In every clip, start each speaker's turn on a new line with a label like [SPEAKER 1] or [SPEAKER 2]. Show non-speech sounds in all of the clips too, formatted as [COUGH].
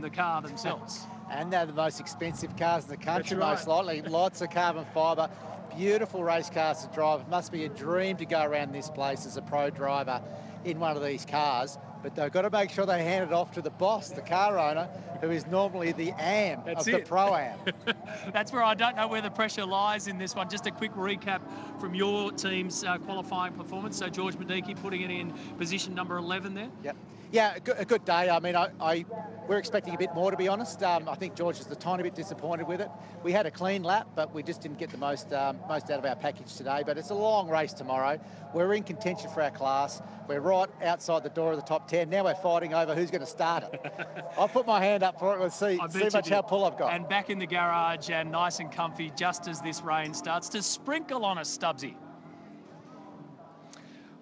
[SPEAKER 1] the car themselves.
[SPEAKER 2] And they're the most expensive cars in the country,
[SPEAKER 1] That's
[SPEAKER 2] most likely. Lots of carbon fibre, beautiful race cars to drive. It must be a dream to go around this place as a pro driver in one of these cars. But they've got to make sure they hand it off to the boss, the car owner, who is normally the AM
[SPEAKER 1] That's
[SPEAKER 2] of the pro-am. [LAUGHS]
[SPEAKER 1] That's where I don't know where the pressure lies in this one. Just a quick recap from your team's uh, qualifying performance. So George Miedecke putting it in position number 11 there.
[SPEAKER 2] Yep. Yeah, a good, a good day. I mean, I, I we're expecting a bit more, to be honest. Um, I think George is a tiny bit disappointed with it. We had a clean lap, but we just didn't get the most um, most out of our package today. But it's a long race tomorrow. We're in contention for our class. We're right outside the door of the top 10. Now we're fighting over who's going to start it. [LAUGHS] I'll put my hand up for it. We'll see, see much how pull I've got.
[SPEAKER 1] And back in the garage and nice and comfy just as this rain starts to sprinkle on us, Stubbsy.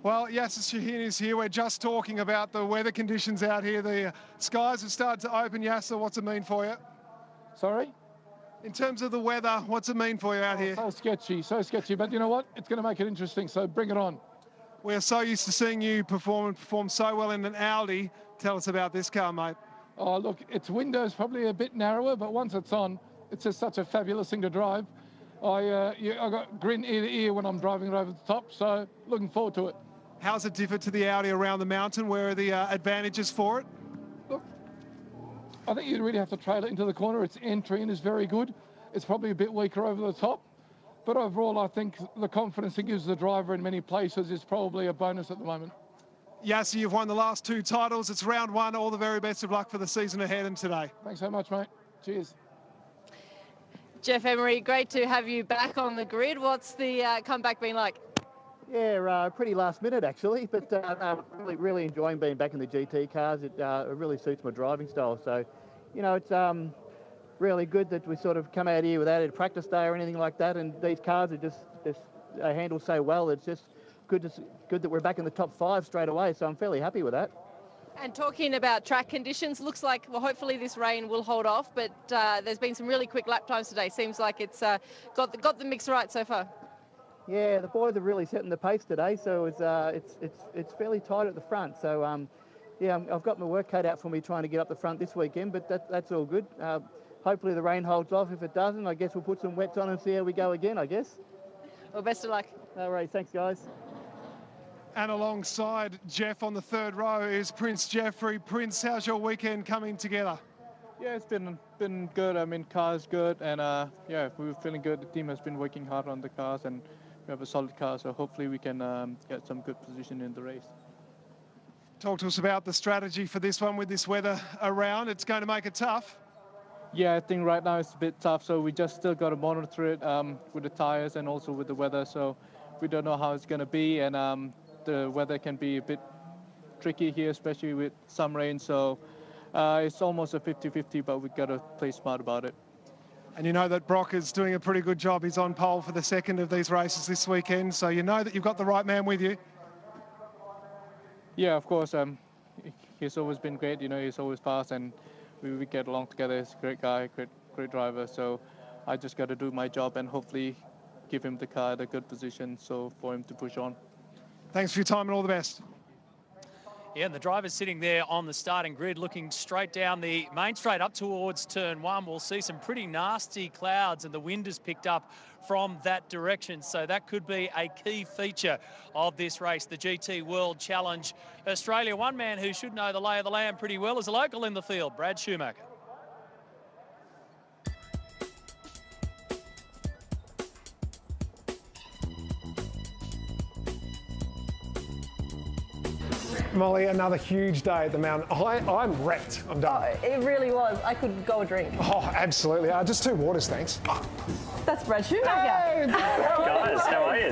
[SPEAKER 3] Well, Yasser Shahin is here. We're just talking about the weather conditions out here. The skies have started to open. Yasser, what's it mean for you?
[SPEAKER 4] Sorry?
[SPEAKER 3] In terms of the weather, what's it mean for you out here?
[SPEAKER 4] So sketchy, so sketchy. But you know what? It's going to make it interesting, so bring it on.
[SPEAKER 3] We're so used to seeing you perform and perform so well in an Audi. Tell us about this car, mate.
[SPEAKER 4] Oh, look, its window's probably a bit narrower, but once it's on, it's just such a fabulous thing to drive. I, uh, I got grin ear to ear when I'm driving it over the top, so looking forward to it.
[SPEAKER 3] How's it differ to the Audi around the mountain? Where are the uh, advantages for it?
[SPEAKER 4] Look, I think you really have to trail it into the corner. Its entry in is very good. It's probably a bit weaker over the top. But overall, I think the confidence it gives the driver in many places is probably a bonus at the moment.
[SPEAKER 3] Yasser, you've won the last two titles. It's round one. All the very best of luck for the season ahead and today.
[SPEAKER 4] Thanks so much, mate. Cheers.
[SPEAKER 5] Geoff Emery, great to have you back on the grid. What's the uh, comeback been like?
[SPEAKER 6] Yeah, uh, pretty last minute actually, [LAUGHS] but uh, uh, really, really enjoying being back in the GT cars. It, uh, it really suits my driving style. So, you know, it's um, really good that we sort of come out here without a practice day or anything like that. And these cars are just, just uh, handle so well. It's just good to, good that we're back in the top five straight away. So I'm fairly happy with that.
[SPEAKER 5] And talking about track conditions, looks like well, hopefully this rain will hold off. But uh, there's been some really quick lap times today. Seems like it's uh, got the, got the mix right so far.
[SPEAKER 6] Yeah, the boys are really setting the pace today, so it's uh, it's it's it's fairly tight at the front. So um, yeah, I'm- I've got my work cut out for me trying to get up the front this weekend, but that, that's all good. Uh, hopefully the rain holds off. If it doesn't, I guess we'll put some wets on and see how we go again. I guess.
[SPEAKER 5] Well, best of luck.
[SPEAKER 6] All right. Thanks, guys.
[SPEAKER 3] And alongside Geoff on the third row is Prince Jefri. Prince, how's your weekend coming together?
[SPEAKER 7] Yeah, it's been been good. I mean, car's good, and uh, yeah, we were feeling good. The team has been working hard on the cars, and we have a solid car. So hopefully, we can um, get some good position in the race.
[SPEAKER 3] Talk to us about the strategy for this one with this weather around. It's going to make it tough.
[SPEAKER 7] Yeah, I think right now it's a bit tough. So we just still got to monitor it um, with the tires and also with the weather. So we don't know how it's going to be, and um, the weather can be a bit tricky here, especially with some rain. So uh, it's almost a 50-50, but we've got to play smart about it.
[SPEAKER 3] And you know that Brock is doing a pretty good job. He's on pole for the second of these races this weekend. So you know that you've got the right man with you.
[SPEAKER 7] Yeah, of course. Um, he's always been great. You know, he's always fast, and we, we get along together. He's a great guy, great great driver. So I just got to do my job and hopefully give him the car at a good position, so for him to push on.
[SPEAKER 3] Thanks for your time and all the best.
[SPEAKER 1] Yeah, and the driver's sitting there on the starting grid looking straight down the main straight up towards turn one. We'll see some pretty nasty clouds and the wind has picked up from that direction. So that could be a key feature of this race, the GT World Challenge Australia. One man who should know the lay of the land pretty well is a local in the field, Brad Schumacher.
[SPEAKER 8] Molly, another huge day at the mountain. I, I'm wrecked. I'm done.
[SPEAKER 9] It really was. I could go a drink.
[SPEAKER 8] Oh, absolutely. Uh, just two waters, thanks.
[SPEAKER 9] That's Brad Schumacher. [LAUGHS]
[SPEAKER 8] Guys,
[SPEAKER 9] how
[SPEAKER 8] are you?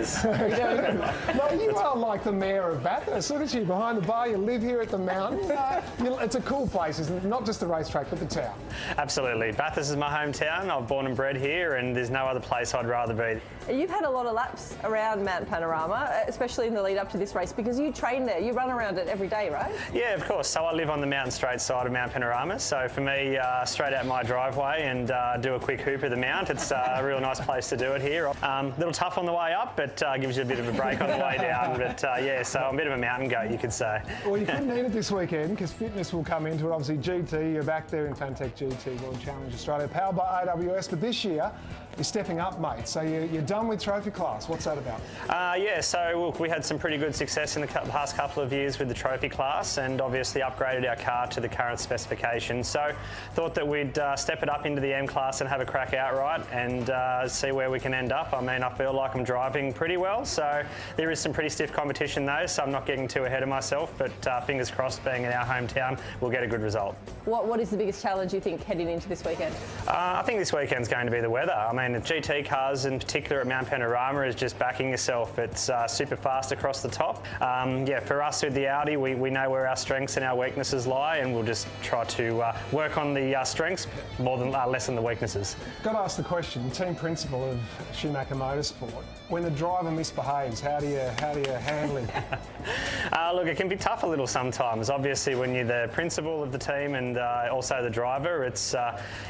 [SPEAKER 8] no, [LAUGHS] you are like the mayor of Bathurst. Look at you behind the bar. You live here at the mountain. [LAUGHS] Uh, it's a cool place, isn't it? Not just the racetrack, but the town.
[SPEAKER 10] Absolutely. Bathurst is my hometown. I'm born and bred here, and there's no other place I'd rather be.
[SPEAKER 9] You've had a lot of laps around Mount Panorama, especially in the lead up to this race, because you train there. You run around it every day, right?
[SPEAKER 10] Yeah, of course. So I live on the mountain straight side of Mount Panorama. So for me, uh, straight out my driveway and uh, do a quick hoop of the mount. It's uh, a real nice place to do it here. A um, little tough on the way up, but uh, gives you a bit of a break on the way down. [LAUGHS] But uh, yeah, so I'm a bit of a mountain goat, you could say.
[SPEAKER 8] Well, you couldn't [LAUGHS] need it this weekend because fitness will come into it. Obviously, GT, you're back there in Fanatec GT World Challenge Australia, powered by AWS. But this year, you're stepping up, mate. So you're, you're done with trophy class. What's that about?
[SPEAKER 10] Uh, yeah, so look, we had some pretty good success in the past couple of years with the trophy class and obviously upgraded our car to the current specification. So thought that we'd uh, step it up into the M class and have a crack outright and uh, see where we can end up. I mean, I feel like I'm driving pretty well. So there is some pretty stiff competition though, so I'm not getting too ahead of myself. But uh, fingers crossed, being in our hometown, we'll get a good result.
[SPEAKER 9] What, what is the biggest challenge you think heading into this weekend?
[SPEAKER 10] Uh, I think this weekend's going to be the weather. I mean, the GT cars in particular at Mount Panorama is just backing yourself. It's uh, super fast across the top. Um, yeah, for us with the Audi, we, we know where our strengths and our weaknesses lie, and we'll just try to uh, work on the uh, strengths more than uh, less than the weaknesses.
[SPEAKER 8] Got to ask the question, team principal of Schumacher Motorsport. When the driver misbehaves, how do you how do you handle him? [LAUGHS]
[SPEAKER 10] Uh, look, it can be tough a little sometimes. Obviously, when you're the principal of the team and uh, also the driver, it's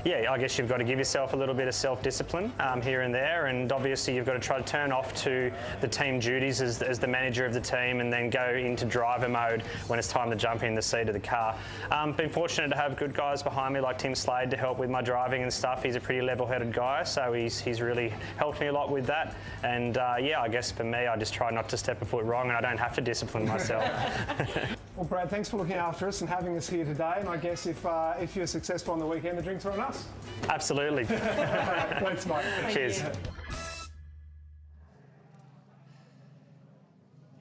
[SPEAKER 10] yeah, I guess you've got to give yourself a little bit of self-discipline um, here and there, and obviously you've got to try to turn off to the team duties as, as the manager of the team, and then go into driver mode when it's time to jump in the seat of the car. Um, been fortunate to have good guys behind me like Tim Slade to help with my driving and stuff. He's a pretty level-headed guy, so he's he's really helped me a lot with that. And uh, yeah, I guess for me, I just try not to step a foot wrong, and I don't have to discipline myself. [LAUGHS]
[SPEAKER 8] well, Brad, thanks for looking after us and having us here today. And I guess if uh, if you're successful on the weekend, the drinks are on us.
[SPEAKER 10] Absolutely. [LAUGHS]
[SPEAKER 8] Thanks, mate.
[SPEAKER 10] Cheers.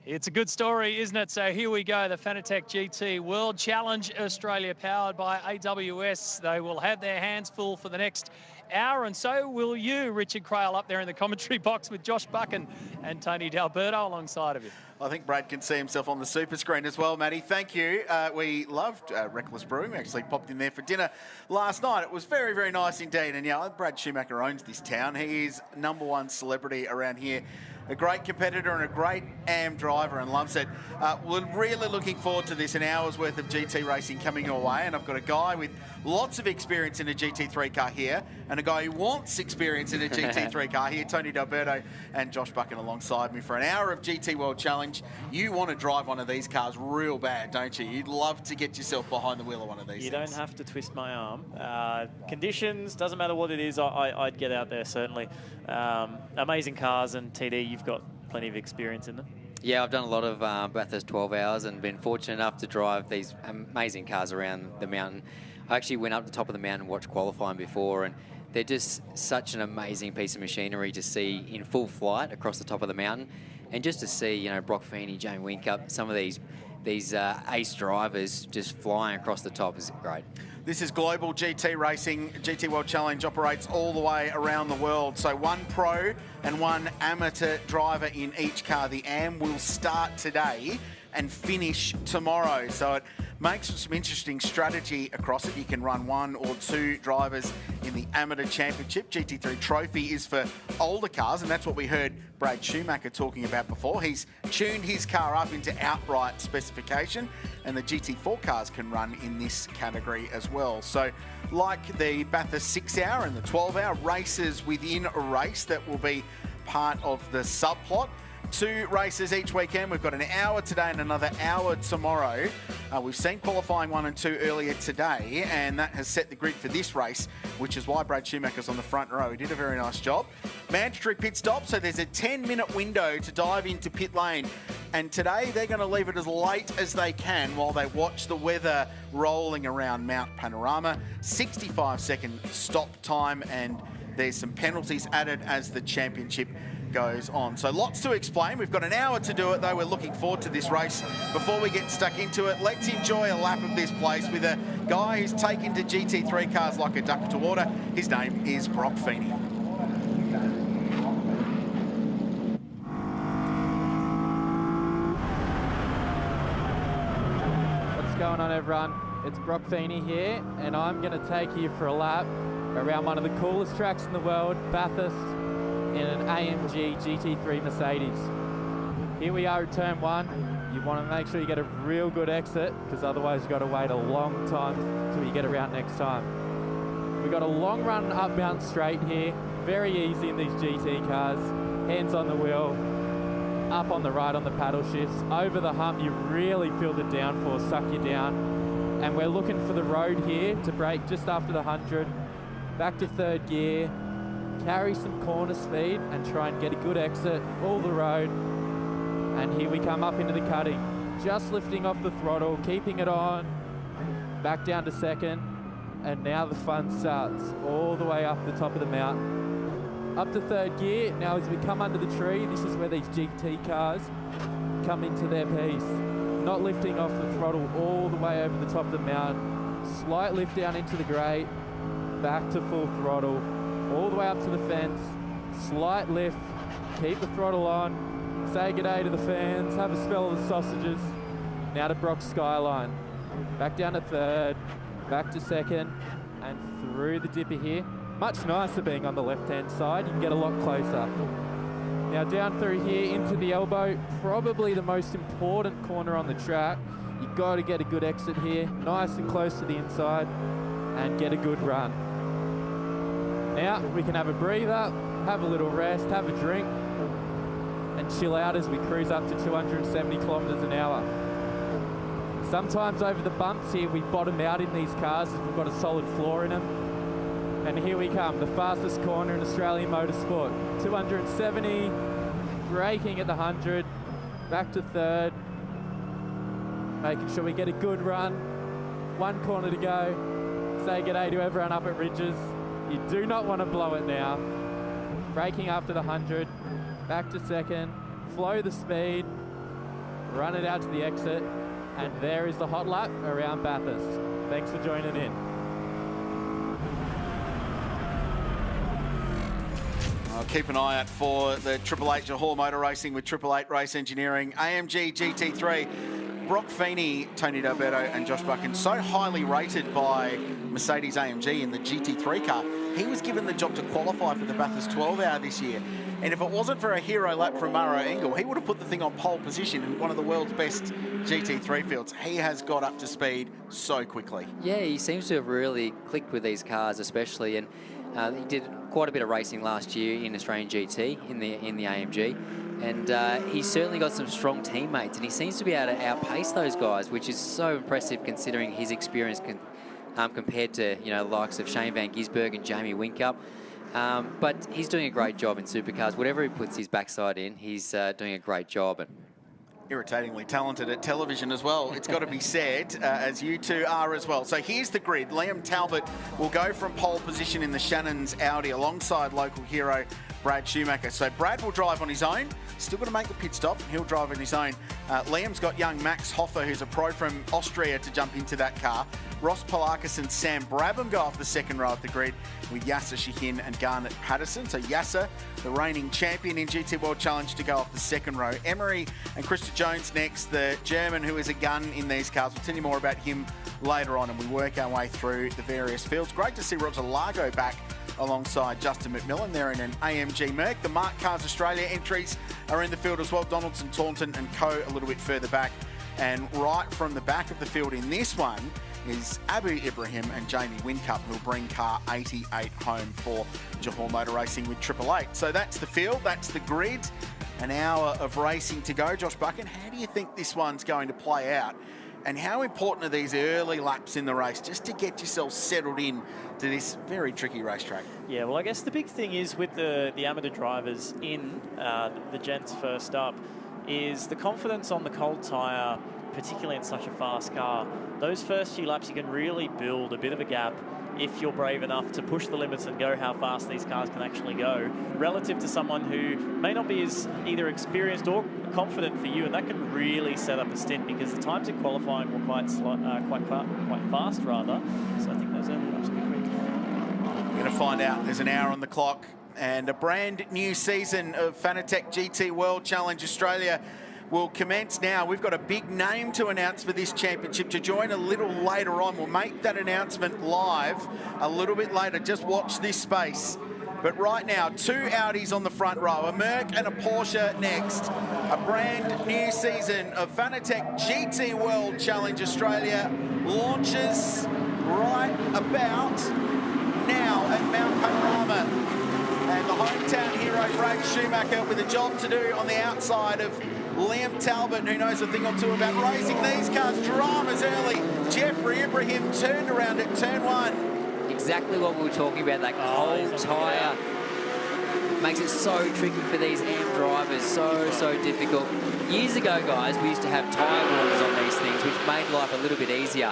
[SPEAKER 1] It's a good story, isn't it? So here we go, the Fanatec GT World Challenge Australia powered by AWS. They will have their hands full for the next hour, and so will you, Richard Craill, up there in the commentary [LAUGHS] box with Josh Buchan and Tony D'Alberto alongside of you.
[SPEAKER 11] I think Brad can see himself on the super screen as well, Matty. Thank you. Uh, we loved uh, Reckless Brewing. We actually popped in there for dinner last night. It was very, very nice indeed. And yeah, Brad Schumacher owns this town. He is number one celebrity around here a great competitor and a great AM driver and loves it. Uh, we're really looking forward to this, an hour's worth of GT racing coming your way. And I've got a guy with lots of experience in a GT3 car here and a guy who wants experience in a [LAUGHS] GT3 car here, Tony D'Alberto and Josh Buchan alongside me for an hour of GT World Challenge. You want to drive one of these cars real bad, don't you? You'd love to get yourself behind the wheel of one of these
[SPEAKER 12] You
[SPEAKER 11] things.
[SPEAKER 12] don't have to twist my arm. Uh, conditions, doesn't matter what it is, I, would get out there, certainly. Um, amazing cars, and TD, you've got plenty of experience in them.
[SPEAKER 13] Yeah, I've done a lot of uh, Bathurst 12 hours and been fortunate enough to drive these amazing cars around the mountain. I actually went up the top of the mountain and watched qualifying before, and they're just such an amazing piece of machinery to see in full flight across the top of the mountain, and just to see you know Brock Feeney, Jamie Whincup, some of these these uh, ace drivers just flying across the top is great.
[SPEAKER 11] This is global GT racing. GT World Challenge operates all the way around the world. So one pro and one amateur driver in each car. The AM will start today and finish tomorrow. So it makes some interesting strategy across it. You can run one or two drivers in the Amateur Championship. GT3 Trophy is for older cars, and that's what we heard Brad Schumacher talking about before. He's tuned his car up into outright specification, and the GT4 cars can run in this category as well. So, like the Bathurst 6 hour and the 12 hour races within a race that will be part of the subplot two races each weekend. We've got an hour today and another hour tomorrow. Uh, we've seen qualifying one and two earlier today, and that has set the grid for this race, which is why Brad Schumacher's on the front row. He did a very nice job. Mandatory pit stop, so there's a 10 minute window to dive into pit lane. And today they're going to leave it as late as they can while they watch the weather rolling around Mount Panorama. 65 second stop time, and there's some penalties added as the championship goes on. So lots to explain. We've got an hour to do it, though. We're looking forward to this race. Before we get stuck into it, let's enjoy a lap of this place with a guy who's taken to GT3 cars like a duck to water. His name is Brock Feeney.
[SPEAKER 14] What's going on, everyone? It's Brock Feeney here, and I'm going to take you for a lap around one of the coolest tracks in the world, Bathurst in an AMG GT3 Mercedes. Here we are at turn one. You want to make sure you get a real good exit because otherwise you've got to wait a long time till you get around next time. We've got a long run up Mount Straight here. Very easy in these GT cars. Hands on the wheel, up on the right on the paddle shifts. Over the hump, you really feel the downforce suck you down. And we're looking for the road here to break just after the 100. Back to third gear, carry some corner speed and try and get a good exit, all the road. And here we come up into the cutting. Just lifting off the throttle, keeping it on. Back down to second. And now the fun starts all the way up the top of the mountain up to third gear. Now as we come under the tree, this is where these GT cars come into their piece. Not lifting off the throttle all the way over the top of the mountain. Slight lift down into the grate, back to full throttle, all the way up to the fence. Slight lift, keep the throttle on, say good day to the fans, have a smell of the sausages. Now to Brock Skyline. Back down to third, back to second, and through the dipper here. Much nicer being on the left-hand side. You can get a lot closer. Now down through here into the elbow, probably the most important corner on the track. you got to get a good exit here, nice and close to the inside, and get a good run. Now we can have a breather, have a little rest, have a drink, and chill out as we cruise up to 270 kilometres an hour. Sometimes over the bumps here, we bottom out in these cars if we've got a solid floor in them. And here we come, the fastest corner in Australian motorsport. 270, braking at the 100, back to third, making sure we get a good run. One corner to go. Say good day to everyone up at Ridges. You do not want to blow it now. Braking after the 100, back to second, flow the speed, run it out to the exit, and there is the hot lap around Bathurst. Thanks for joining in.
[SPEAKER 11] I'll keep an eye out for the Triple Eight Johor Motor Racing with Triple Eight Race Engineering, AMG GT3. Brock Feeney, Tony D'Alberto and Josh Buchan, so highly rated by Mercedes AMG in the GT3 car. He was given the job to qualify for the Bathurst 12 hour this year. And if it wasn't for a hero lap from Maro Engel, he would have put the thing on pole position in one of the world's best GT3 fields. He has got up to speed so quickly.
[SPEAKER 13] Yeah, he seems to have really clicked with these cars especially. And uh, he did quite a bit of racing last year in Australian GT in the in the AMG, and uh, he's certainly got some strong teammates, and he seems to be able to outpace those guys, which is so impressive considering his experience con um, compared to you know the likes of Shane Van Gisbergen and Jamie Whincup. Um, but he's doing a great job in supercars. Whatever he puts his backside in, he's uh, doing a great job. And
[SPEAKER 11] irritatingly talented at television as well. It's got to be said, uh, as you two are as well. So here's the grid. Liam Talbot will go from pole position in the Shannon's Audi alongside local hero Brad Schumacher. So Brad will drive on his own. Still going to make the pit stop. He'll drive on his own. Uh, Liam's got young Max Hofer, who's a pro from Austria, to jump into that car. Ross Poulakis and Sam Brabham go off the second row of the grid with Yasser Shahin and Garnet Patterson. So Yasser, the reigning champion in GT World Challenge, to go off the second row. Emery and Krista Jones next, the German who is a gun in these cars. We'll tell you more about him later on and we work our way through the various fields. Great to see Roger Lago back alongside Justin McMillan. They're in an AMG Merc. The MARC Cars Australia entries are in the field as well. Donaldson, Taunton and Co a little bit further back. And right from the back of the field in this one is Abu Ibrahim and Jamie Whincup, who'll bring car 88 home for Johor Motor Racing with Triple Eight. So that's the field, that's the grid. An hour of racing to go. Josh Buchan, how do you think this one's going to play out? And how important are these early laps in the race just to get yourself settled in to this very tricky racetrack?
[SPEAKER 12] Yeah, well, I guess the big thing is with the, the amateur drivers in uh, the gents first up is the confidence on the cold tyre, particularly in such a fast car. Those first few laps, you can really build a bit of a gap if you're brave enough to push the limits and go how fast these cars can actually go, relative to someone who may not be as either experienced or confident for you, and that can really set up a stint because the times in qualifying were quite uh, quite quite fast rather. So I think those early laps will be quick.
[SPEAKER 11] We're going to find out. There's an hour on the clock and a brand new season of Fanatec GT World Challenge Australia will commence now. We've got a big name to announce for this championship to join a little later on. We'll make that announcement live a little bit later. Just watch this space. But right now, two Audis on the front row, a Merc and a Porsche next. A brand new season of Fanatec GT World Challenge Australia launches right about now at Mount Panorama. And the hometown hero, Brad Schumacher, with a job to do on the outside of Liam Talbot, who knows a thing or two about racing these cars. Dramas early. Jefri Ibrahim turned around at turn one.
[SPEAKER 13] Exactly what we were talking about, that cold tyre makes it so tricky for these AM drivers, so, so difficult. Years ago, guys, we used to have tyre warmers on these things, which made life a little bit easier.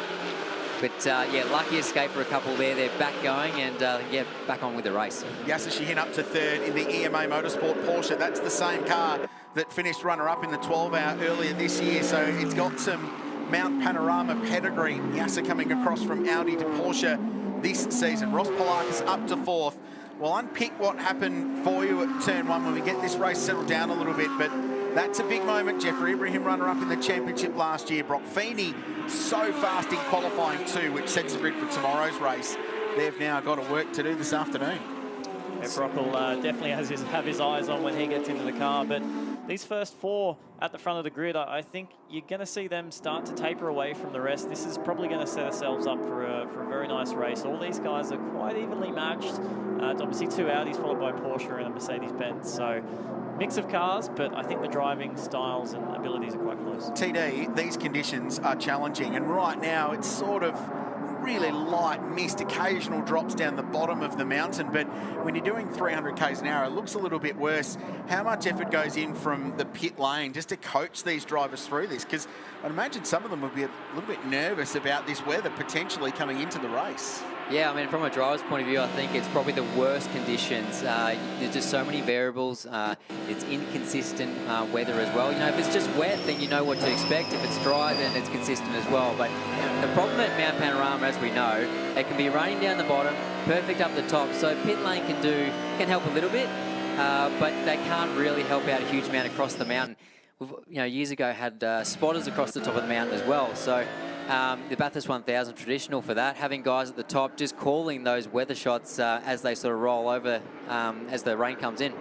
[SPEAKER 13] But uh, yeah, lucky escape for a couple there. They're back going and uh, yeah, back on with the race.
[SPEAKER 11] Yasser Shahin up to third in the EMA Motorsport Porsche. That's the same car that finished runner-up in the 12 hour earlier this year. So it's got some Mount Panorama pedigree. Yasser coming across from Audi to Porsche this season. Ross Poulakis up to fourth. We'll unpick what happened for you at turn one when we get this race settled down a little bit, but that's a big moment. Jefri Ibrahim runner-up in the championship last year. Brock Feeney so fast in qualifying too, which sets the grid for tomorrow's race. They've now got a work to do this afternoon.
[SPEAKER 12] Brock will uh, definitely has his, have his eyes on when he gets into the car, but these first four at the front of the grid, I think you're going to see them start to taper away from the rest. This is probably going to set ourselves up for a, for a very nice race. All these guys are quite evenly matched. Uh, obviously two Audis followed by Porsche and a Mercedes-Benz. So mix of cars, but I think the driving styles and abilities are quite close.
[SPEAKER 11] TD, these conditions are challenging, and right now it's sort of really light mist, occasional drops down the bottom of the mountain. But when you're doing 300 k's an hour, it looks a little bit worse. How much effort goes in from the pit lane just to coach these drivers through this? Because I'd imagine some of them would be a little bit nervous about this weather potentially coming into the race.
[SPEAKER 13] Yeah, I mean, from a driver's point of view, I think it's probably the worst conditions. Uh, there's just so many variables. Uh, it's inconsistent uh, weather as well. You know, if it's just wet, then you know what to expect. If it's dry, then it's consistent as well. But the problem at Mount Panorama, as we know, it can be raining down the bottom, perfect up the top. So pit lane can do can help a little bit, uh, but they can't really help out a huge amount across the mountain. We've, you know, years ago had uh, spotters across the top of the mountain as well. So um, the Bathurst 1000 traditional for that, having guys at the top just calling those weather shots uh, as they sort of roll over um, as the rain comes in.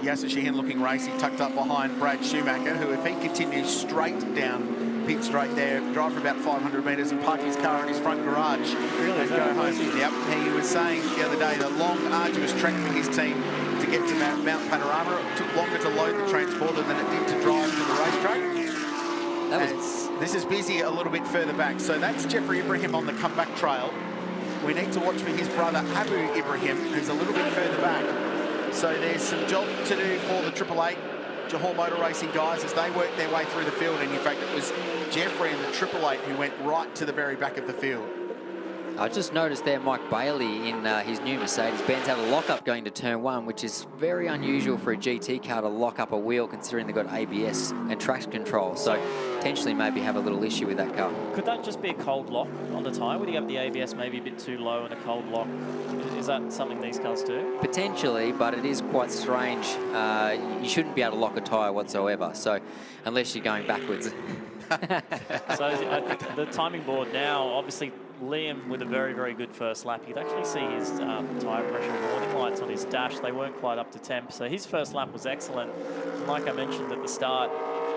[SPEAKER 11] Yasser Shahin looking racy, tucked up behind Brad Schumacher, who if he continues straight down pit straight there, drive for about 500 metres and park his car in his front garage
[SPEAKER 12] really,
[SPEAKER 11] and go home. Yep, he was saying the other day the long, arduous trek for his team to get to Mount, Mount Panorama. It took longer to load the transporter than it did to drive to the racetrack. That was this is busy a little bit further back. So that's Jefri Ibrahim on the comeback trail. We need to watch for his brother Abu Ibrahim, who's a little bit further back. So there's some job to do for the Triple Eight Johor Motor Racing guys as they work their way through the field. And in fact, it was Jefri and the Triple Eight who went right to the very back of the field.
[SPEAKER 13] I just noticed there Mike Bailey in uh, his new Mercedes-Benz had a lock-up going to turn one, which is very unusual for a GT car to lock up a wheel considering they've got ABS and traction control. So potentially maybe have a little issue with that car.
[SPEAKER 12] Could that just be a cold lock on the tyre? Would you have the ABS maybe a bit too low and a cold lock? Is that something these cars do?
[SPEAKER 13] Potentially, but it is quite strange. Uh, you shouldn't be able to lock a tyre whatsoever. So unless you're going backwards. [LAUGHS]
[SPEAKER 12] so I think the timing board now, obviously Liam with a very, very good first lap. You could actually see his um, tyre pressure warning lights on his dash. They weren't quite up to temp, so his first lap was excellent. And like I mentioned at the start,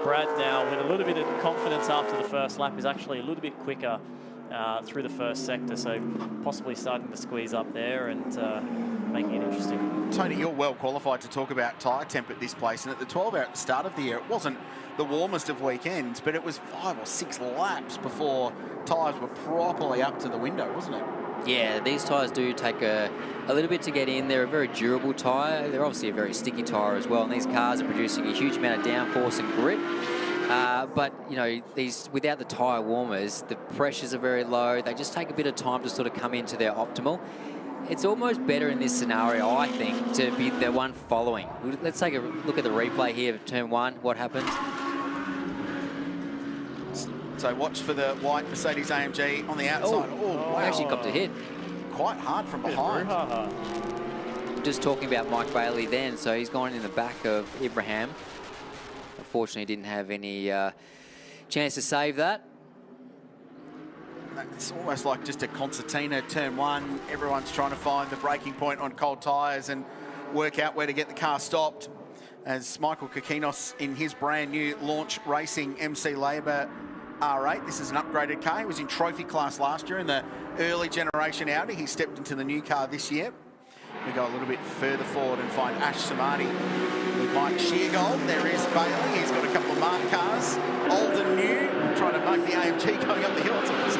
[SPEAKER 12] Brad now, with a little bit of confidence after the first lap, is actually a little bit quicker uh, through the first sector, so possibly starting to squeeze up there and uh, making it interesting.
[SPEAKER 11] Tony, you're well qualified to talk about tyre temp at this place, and at the 12 hour at the start of the year, it wasn't the warmest of weekends, but it was five or six laps before tyres were properly up to the window, wasn't it?
[SPEAKER 13] Yeah, these tyres do take a, a little bit to get in. They're a very durable tyre. They're obviously a very sticky tyre as well, and these cars are producing a huge amount of downforce and grip. Uh, but, you know, these without the tyre warmers, the pressures are very low. They just take a bit of time to sort of come into their optimal. It's almost better in this scenario, I think, to be the one following. Let's take a look at the replay here of turn one, what happened.
[SPEAKER 11] So watch for the white Mercedes AMG on the outside.
[SPEAKER 13] Oh, oh wow. actually got to hit.
[SPEAKER 11] Quite hard from behind.
[SPEAKER 13] Just talking about Mike Bailey then, so he's gone in the back of Ibrahim. Unfortunately, didn't have any uh, chance to save that.
[SPEAKER 11] It's almost like just a concertina turn one. Everyone's trying to find the braking point on cold tyres and work out where to get the car stopped. As Michael Kokinos in his brand new launch racing MC Labour R8. This is an upgraded car. He was in trophy class last year in the early generation Audi. He stepped into the new car this year. We go a little bit further forward and find Ash Samadi with Mike Sheargold. There is Bailey. He's got a couple of marked cars. Old and new, trying to make the AMG going up the hill. It's.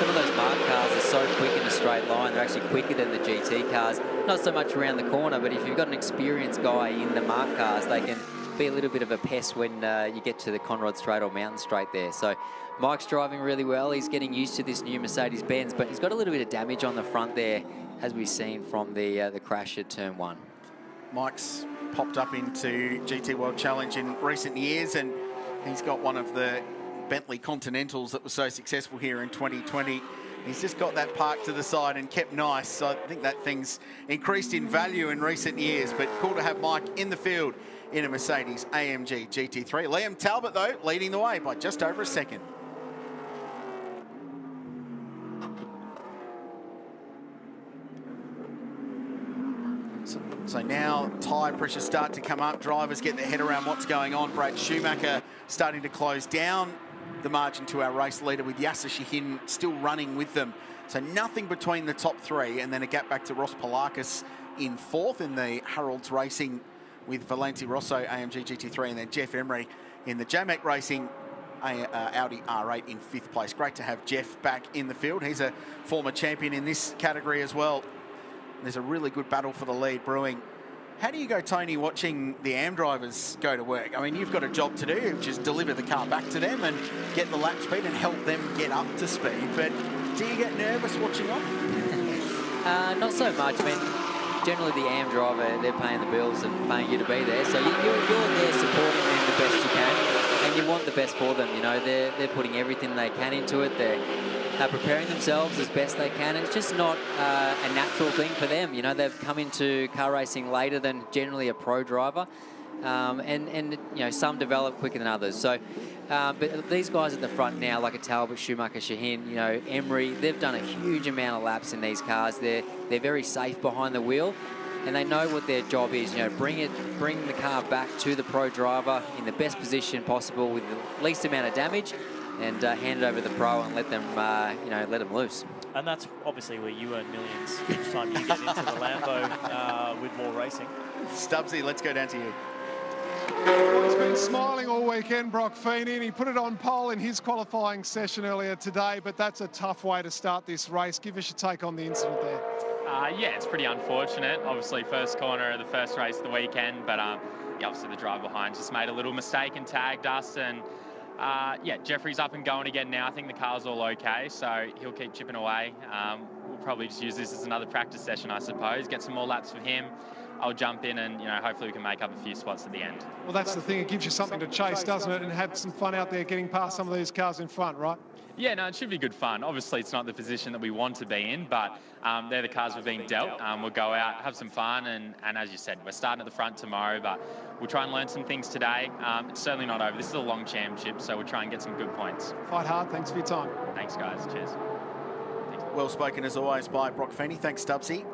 [SPEAKER 13] Some of those mark cars are so quick in a straight line. They're actually quicker than the GT cars. Not so much around the corner, but if you've got an experienced guy in the mark cars, they can be a little bit of a pest when uh, you get to the Conrod Straight or Mountain Straight there. So Mike's driving really well. He's getting used to this new Mercedes-Benz, but he's got a little bit of damage on the front there, as we've seen from the uh, the crash at turn one.
[SPEAKER 11] Mike's popped up into GT World Challenge in recent years, and he's got one of the Bentley Continentals that was so successful here in 2020. He's just got that parked to the side and kept nice. So I think that thing's increased in value in recent years. But cool to have Mike in the field in a Mercedes AMG GT3. Liam Talbot, though, leading the way by just over a second. So, now tyre pressures start to come up. Drivers get their head around what's going on. Brad Schumacher starting to close down the margin to our race leader with Yasser Shahin still running with them. So nothing between the top three and then a gap back to Ross Poulakis in fourth in the Harrolds Racing with Volante Rosso AMG GT3 and then Geoff Emery in the JAMEC Racing uh, Audi R8 in fifth place. Great to have Geoff back in the field. He's a former champion in this category as well. There's a really good battle for the lead brewing. How do you go, Tony, watching the AM drivers go to work? I mean, you've got a job to do, which is deliver the car back to them and get the lap speed and help them get up to speed. But do you get nervous watching on? [LAUGHS]
[SPEAKER 13] uh, not so much. I mean, generally the AM driver, they're paying the bills and paying you to be there. So you're, you're there supporting them the best you can. And you want the best for them. You know, they're, they're putting everything they can into it. They're preparing themselves as best they can. It's just not uh, a natural thing for them. You know, they've come into car racing later than generally a pro driver. Um, and, and, you know, some develop quicker than others. So, uh, but these guys at the front now, like a Talbot, Schumacher, Shahin, you know, Emery, they've done a huge amount of laps in these cars. They're, they're very safe behind the wheel and they know what their job is. You know, bring it, bring the car back to the pro driver in the best position possible with the least amount of damage and uh, hand it over to the pro and let them, uh, you know, let them loose.
[SPEAKER 12] And that's obviously where you earn millions each time you get into the Lambo uh, with more racing.
[SPEAKER 11] Stubbsy, let's go down to you.
[SPEAKER 3] He's been smiling all weekend, Brock Feeney, and he put it on pole in his qualifying session earlier today, but that's a tough way to start this race. Give us your take on the incident there.
[SPEAKER 15] Uh, yeah, it's pretty unfortunate. Obviously, first corner of the first race of the weekend, but um, yeah, obviously the driver behind just made a little mistake and tagged us, and uh, yeah, Jefri's up and going again now. I think the car's all okay, so he'll keep chipping away. Um, we'll probably just use this as another practice session, I suppose. Get some more laps for him. I'll jump in and, you know, hopefully we can make up a few spots at the end.
[SPEAKER 3] Well, that's the thing. It gives you something to chase, doesn't it? And have some fun out there getting past some of these cars in front, right?
[SPEAKER 15] Yeah, no, it should be good fun. Obviously, it's not the position that we want to be in, but um, they're the cars we're being dealt. Um, we'll go out, have some fun, and, and as you said, we're starting at the front tomorrow, but we'll try and learn some things today. Um, it's certainly not over. This is a long championship, so we'll try and get some good points.
[SPEAKER 3] Fight hard. Thanks for your time.
[SPEAKER 15] Thanks, guys. Cheers.
[SPEAKER 11] Well spoken as always by Brock Feeney. Thanks, Stubbsy.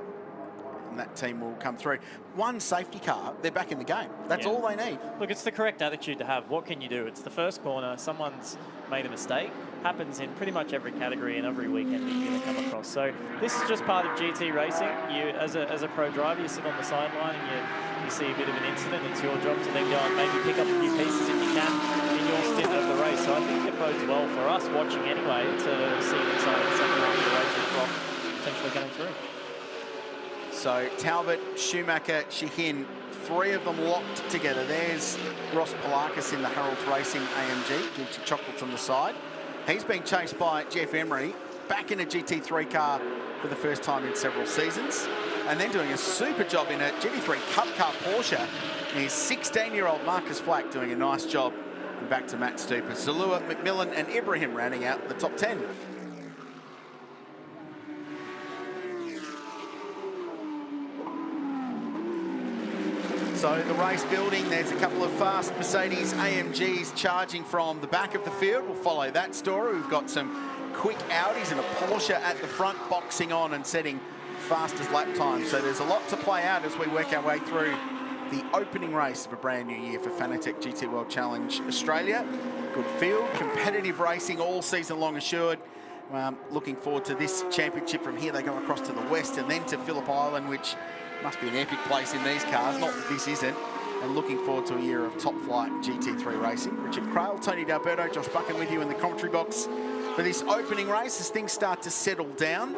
[SPEAKER 11] And that team will come through. One safety car, they're back in the game. That's
[SPEAKER 12] Yeah.
[SPEAKER 11] all they need.
[SPEAKER 12] Look, it's the correct attitude to have. What can you do? It's the first corner. Someone's made a mistake. Happens in pretty much every category and every weekend that you're going to come across. So this is just part of GT racing. You, as a, as a pro driver, you sit on the sideline and you, you see a bit of an incident. It's your job to then go and maybe pick up a few pieces if you can in your stint of the race. So I think it bodes well for us watching anyway to see an exciting second half of the race with Brock potentially coming through.
[SPEAKER 11] So Talbot, Schumacher, Shahin, three of them locked together. There's Ross Poulakis in the Harold Racing AMG, guilty chocolates on the side. He's being chased by Geoff Emery, back in a GT3 car for the first time in several seasons, and then doing a super job in a GT3 Cup Car Porsche. His 16-year-old Marcus Flack doing a nice job. And back to Matt Stupert, Zalua, McMillan and Ibrahim rounding out the top 10. So the race building, there's a couple of fast Mercedes AMGs charging from the back of the field. We'll follow that story. We've got some quick Audis and a Porsche at the front boxing on and setting fastest lap time. So there's a lot to play out as we work our way through the opening race of a brand new year for Fanatec GT World Challenge Australia. Good field, competitive racing all season long assured. um, looking forward to this championship from here. They go across to the west and then to Phillip Island, which must be an epic place in these cars. Not this isn't. And looking forward to a year of top flight GT3 racing. Richard Craill, Tony D'Alberto, Josh Buchan with you in the commentary box for this opening race as things start to settle down.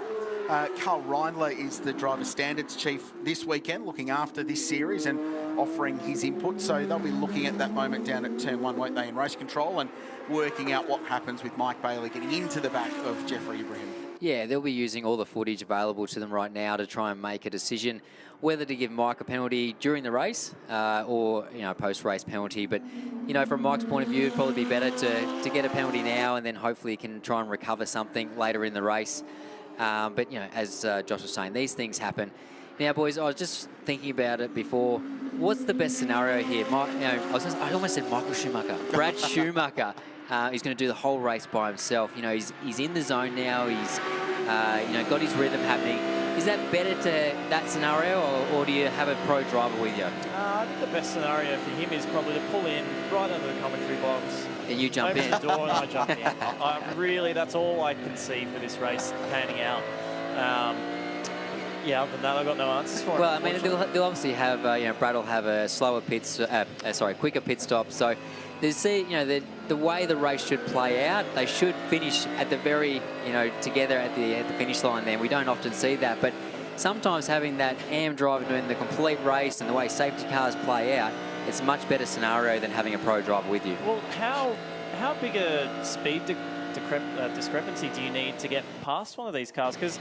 [SPEAKER 11] Uh, Karl Reindler is the driver standards chief this weekend, looking after this series and offering his input. So they'll be looking at that moment down at turn one, won't they, in race control and working out what happens with Mike Bailey getting into the back of Jefri Ibrahim.
[SPEAKER 13] Yeah, they'll be using all the footage available to them right now to try and make a decision whether to give Mike a penalty during the race uh, or you know post-race penalty. But you know, from Mike's point of view, it'd probably be better to to get a penalty now and then hopefully he can try and recover something later in the race. Um, but you know, as uh, Josh was saying, these things happen. Now, boys, I was just thinking about it before. What's the best scenario here? My, you know, I, was just, I almost said Michael Schumacher. Brad [LAUGHS] Schumacher. Uh, he's going to do the whole race by himself. You know, he's, he's in the zone now. He's, uh, you know, got his rhythm happening. Is that better to that scenario, or, or do you have a pro driver with you?
[SPEAKER 12] Uh, I think the best scenario for him is probably to pull in right under the commentary box.
[SPEAKER 13] And you jump in.
[SPEAKER 12] the door and I jump in. [LAUGHS] I, really, that's all I can see for this race panning out. Um, yeah, other than that, I've got no answers for it.
[SPEAKER 13] Well, I mean, they'll, they'll obviously have, uh, you know, Brad will have a slower pit, uh, uh, sorry, quicker pit stop. So they see, you know, the, the way the race should play out, they should finish at the very, you know, together at the, at the finish line there. We don't often see that, but sometimes having that AM driver doing the complete race and the way safety cars play out, it's a much better scenario than having a pro driver with you.
[SPEAKER 12] Well, how how big a speed di uh, discrepancy do you need to get past one of these cars? Because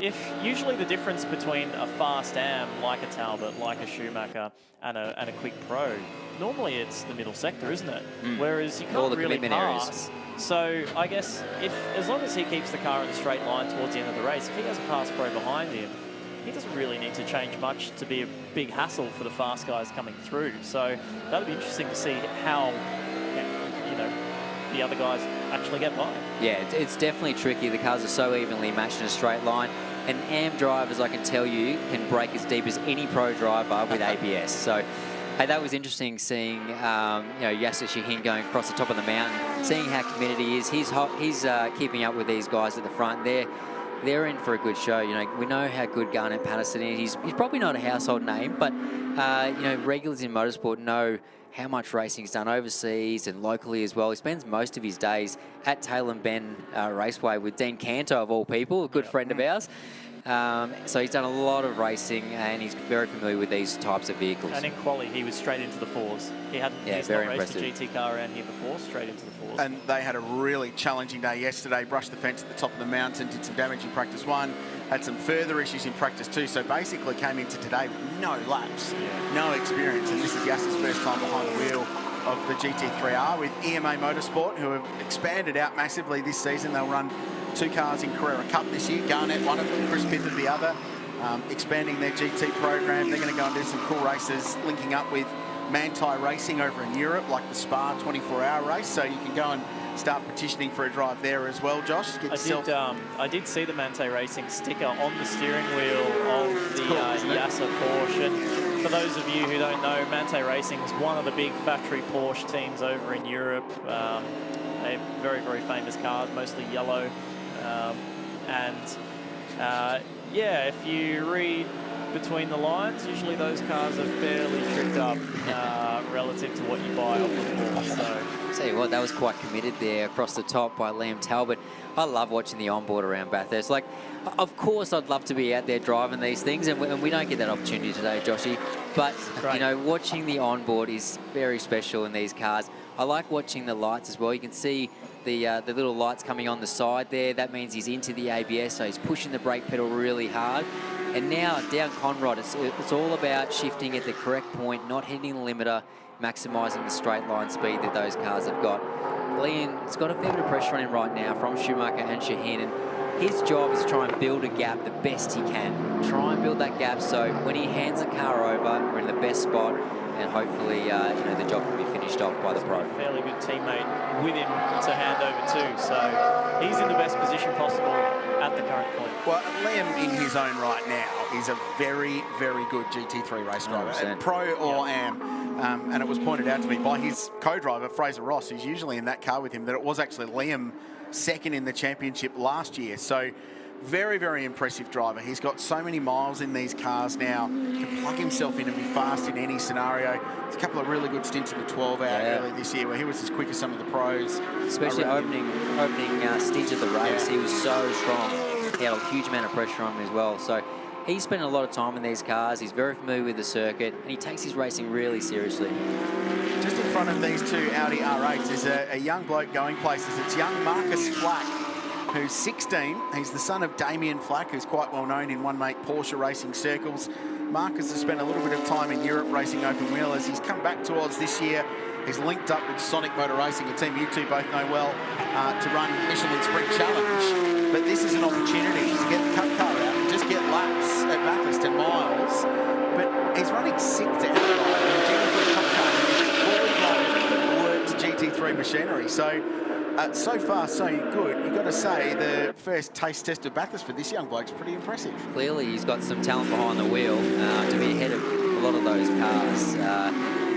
[SPEAKER 12] if usually the difference between a fast AM like a Talbot, like a Schumacher, and a, and a quick pro, normally it's the middle sector, isn't it?
[SPEAKER 13] Mm.
[SPEAKER 12] Whereas you can't
[SPEAKER 13] the
[SPEAKER 12] really
[SPEAKER 13] commitment areas.
[SPEAKER 12] pass. So I guess if as long as he keeps the car in a straight line towards the end of the race, if he has a fast pro behind him, he doesn't really need to change much to be a big hassle for the fast guys coming through. So that'll be interesting to see how you know the other guys actually get by.
[SPEAKER 13] Yeah, it's, it's definitely tricky. The cars are so evenly matched in a straight line. And AM drivers, I can tell you, can brake as deep as any pro driver with [LAUGHS] ABS. So hey, that was interesting seeing um, you know Yasser Shahin going across the top of the mountain, seeing how committed he is. He's hot, he's uh, keeping up with these guys at the front. They're they're in for a good show. You know, we know how good Garnet Patterson is. He's, he's probably not a household name, but uh, you know, regulars in motorsport know how much racing he's done overseas and locally as well. He spends most of his days at Tailem Bend uh, Raceway with Dean Canto, of all people, a good friend of ours. Um, so he's done a lot of racing and he's very familiar with these types of vehicles.
[SPEAKER 12] And in quali, he was straight into the fours. He hadn't
[SPEAKER 13] Yeah,
[SPEAKER 12] he's
[SPEAKER 13] very
[SPEAKER 12] not raced a GT car around here before, straight into the fours.
[SPEAKER 11] And they had a really challenging day yesterday. Brushed the fence at the top of the mountain, did some damage in practice one, had some further issues in practice two. So basically came into today with no laps, no experience. And this is Yasser's first time behind the wheel of the GT3R with EMA Motorsport, who have expanded out massively this season. They'll run two cars in Carrera Cup this year. Garnet, one of them, Chris Pither, the other. Um, expanding their GT program. They're going to go and do some cool races, linking up with Manthey Racing over in Europe, like the Spa 24-hour race. So you can go and start petitioning for a drive there as well, Josh. Get
[SPEAKER 12] I
[SPEAKER 11] yourself
[SPEAKER 12] did, um, I did see the Manthey Racing sticker on the steering wheel of the
[SPEAKER 11] cool,
[SPEAKER 12] uh? Yasser Porsche. And for those of you who don't know, Manthey Racing is one of the big factory Porsche teams over in Europe. Um, they have very, very famous cars, mostly yellow. Um, and uh, yeah, if you read between the lines, usually those cars are fairly tricked up uh, relative to what you buy off the board. So
[SPEAKER 13] Tell you what, that was quite committed there across the top by Liam Talbot. I love watching the onboard around Bathurst. Like, of course, I'd love to be out there driving these things, and we, and we don't get that opportunity today, Joshy. But you know, watching the onboard is very special in these cars. I like watching the lights as well. You can see the uh, the little lights coming on the side there. That means he's into the ABS, so he's pushing the brake pedal really hard. And now down Conrod, it's, it's all about shifting at the correct point, not hitting the limiter, maximising the straight line speed that those cars have got. Liam has got a fair bit of pressure on him right now from Schumacher and Shahin, and his job is to try and build a gap the best he can. Try and build that gap so when he hands the car over, we're in the best spot, and hopefully, uh, you know, the job can be finished off by the pro.
[SPEAKER 12] fairly good teammate with him to hand over too. So he's in the best position possible at the current point.
[SPEAKER 11] Well, Liam in his own right now is a very, very good GT3 race driver, pro or am. Um, and it was pointed out to me by his co-driver, Fraser Ross, who's usually in that car with him, that it was actually Liam second in the championship last year. So very, very impressive driver. He's got so many miles in these cars now. Can plug himself in and be fast in any scenario. There's a couple of really good stints in the 12 hour
[SPEAKER 13] Yeah.
[SPEAKER 11] early this year where he was as quick as some of the pros.
[SPEAKER 13] Especially
[SPEAKER 11] him.
[SPEAKER 13] opening opening uh, stage of the race,
[SPEAKER 11] Yeah.
[SPEAKER 13] he was so strong. He had a huge amount of pressure on him as well. So he's spent a lot of time in these cars. He's very familiar with the circuit, and he takes his racing really seriously.
[SPEAKER 11] Just in front of these two Audi R8s is a, a young bloke going places. It's young Marcus Flack, who's 16. He's the son of Damien Flack, who's quite well known in one-make Porsche racing circles. Marcus has spent a little bit of time in Europe racing open wheelers. He's come back to Oz this year. He's linked up with Sonic Motor Racing, a team you two both know well, uh, to run Michelin Sprint Challenge. But this is an opportunity to get the cup car miles. But he's running sixth outright in a GT3 cup car. It's fully loaded, works GT3 machinery. So, uh, so far so good. You've got to say the first taste test of Bathurst for this young bloke's pretty impressive.
[SPEAKER 13] Clearly, he's got some talent behind the wheel uh, to be ahead of a lot of those cars. Uh,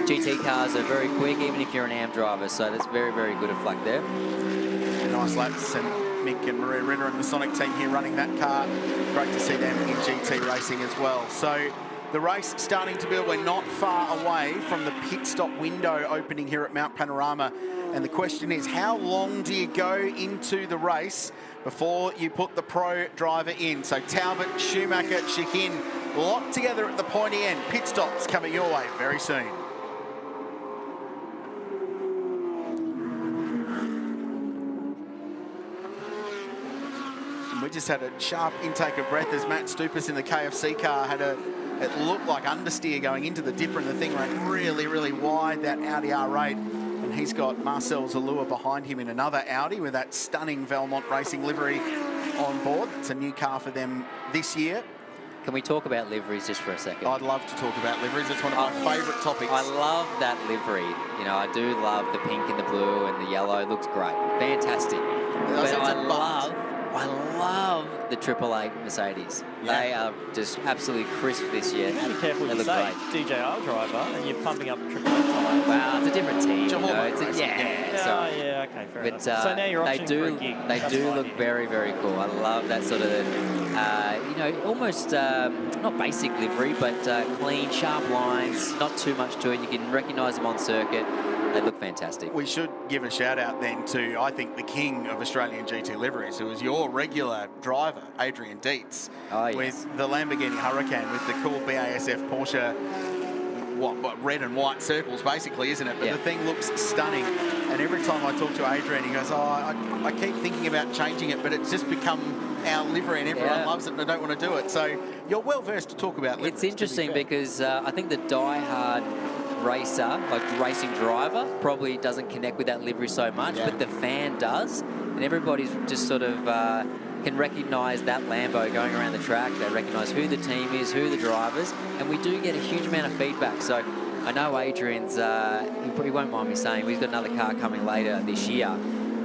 [SPEAKER 13] GT cars are very quick, even if you're an AM driver, so that's very, very good of Flack there.
[SPEAKER 11] Nice laps and Mick and Maria Ritter and the Sonic team here running that car. Great to see them in GT racing as well. So the race starting to build. We're not far away from the pit stop window opening here at Mount Panorama. And the question is, how long do you go into the race before you put the pro driver in? So Talbot, Schumacher, Shahin locked together at the pointy end. Pit stops coming your way very soon. And we just had a sharp intake of breath as Matt Stupas in the KFC car had a, it looked like understeer going into the dipper and the thing ran really, really wide, that Audi R8. And he's got Marcel Zalloua behind him in another Audi with that stunning Valmont Racing livery on board. It's a new car for them this year.
[SPEAKER 13] Can we talk about liveries just for a second?
[SPEAKER 11] I'd love to talk about liveries. It's one of my favourite topics.
[SPEAKER 13] I love that livery. You know, I do love the pink and the blue and the yellow. It looks great. Fantastic. But I love, I love the Triple Eight Mercedes.
[SPEAKER 11] Yeah.
[SPEAKER 13] They are just absolutely crisp this year.
[SPEAKER 12] Be careful
[SPEAKER 13] they
[SPEAKER 12] you
[SPEAKER 13] look
[SPEAKER 12] say.
[SPEAKER 13] great.
[SPEAKER 12] DJR driver, and you're pumping up triple A tyres.
[SPEAKER 13] Wow, it's a different team. you know, it's a- yeah,
[SPEAKER 12] yeah.
[SPEAKER 13] sorry.
[SPEAKER 12] Yeah, okay, fair
[SPEAKER 13] but,
[SPEAKER 12] enough.
[SPEAKER 13] Uh,
[SPEAKER 12] So now you're
[SPEAKER 13] they do,
[SPEAKER 12] a.
[SPEAKER 13] They
[SPEAKER 12] That's
[SPEAKER 13] do look
[SPEAKER 12] yeah.
[SPEAKER 13] very, very cool. I love that sort of, uh, you know, almost um, not basic livery, but uh, clean, sharp lines. Not too much to it. You can recognise them on circuit. They look fantastic.
[SPEAKER 11] We should give a shout out then to, I think, the king of Australian GT liveries, who is your regular driver, Adrian Deitz,
[SPEAKER 13] Oh, yes.
[SPEAKER 11] with the Lamborghini Huracan, with the cool BASF Porsche, what, what red and white circles, basically, isn't it? But
[SPEAKER 13] Yeah.
[SPEAKER 11] the thing looks stunning. And every time I talk to Adrian, he goes, "Oh, I, I keep thinking about changing it, but it's just become our livery, and everyone
[SPEAKER 13] Yeah.
[SPEAKER 11] loves it, and I don't want to do it." So you're well versed to talk about liveries.
[SPEAKER 13] It's
[SPEAKER 11] to be
[SPEAKER 13] interesting because uh, I think the die-hard racer, like racing driver, probably doesn't connect with that livery so much,
[SPEAKER 11] Yeah.
[SPEAKER 13] but the fan does, and everybody's just sort of uh, can recognise that Lambo going around the track. They recognise who the team is, who the drivers, and we do get a huge amount of feedback. So I know Adrian's, uh, he probably won't mind me saying, he's got another car coming later this year.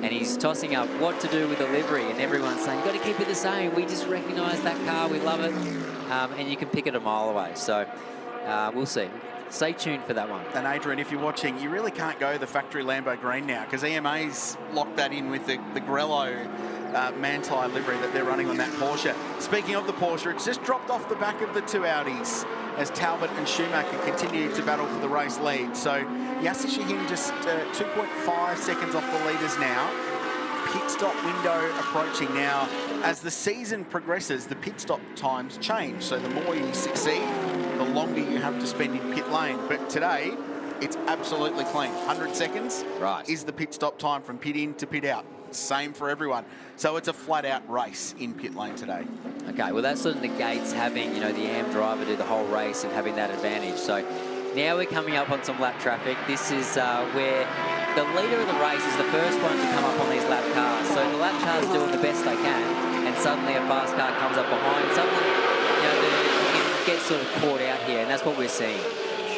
[SPEAKER 13] And he's tossing up what to do with the livery, and everyone's saying, you've got to keep it the same. We just recognise that car, we love it. Um, and you can pick it a mile away. So uh, we'll see. Stay tuned for that one.
[SPEAKER 11] And Adrian, if you're watching, you really can't go the factory Lambo green now because EMA's locked that in with the, the Grello uh, Manthey livery that they're running on that Porsche. Speaking of the Porsche, it's just dropped off the back of the two Audis as Talbot and Schumacher continue to battle for the race lead. So Yasser Shahin just uh, 2.5 seconds off the leaders now. Pit stop window approaching now. As the season progresses, the pit stop times change. So the more you succeed, the longer you have to spend in pit lane. But today, it's absolutely clean. 100 seconds
[SPEAKER 13] right.
[SPEAKER 11] is the pit stop time from pit in to pit out. Same for everyone. So it's a flat out race in pit lane today.
[SPEAKER 13] Okay, well that sort of negates having, you know, the AM driver do the whole race and having that advantage. So now we're coming up on some lap traffic. This is uh, where the leader of the race is the first one to come up on these lap cars. So the lap cars are doing the best they can, and suddenly a fast car comes up behind. Suddenly, you know, the, you can get sort of caught out here, and that's what we're seeing.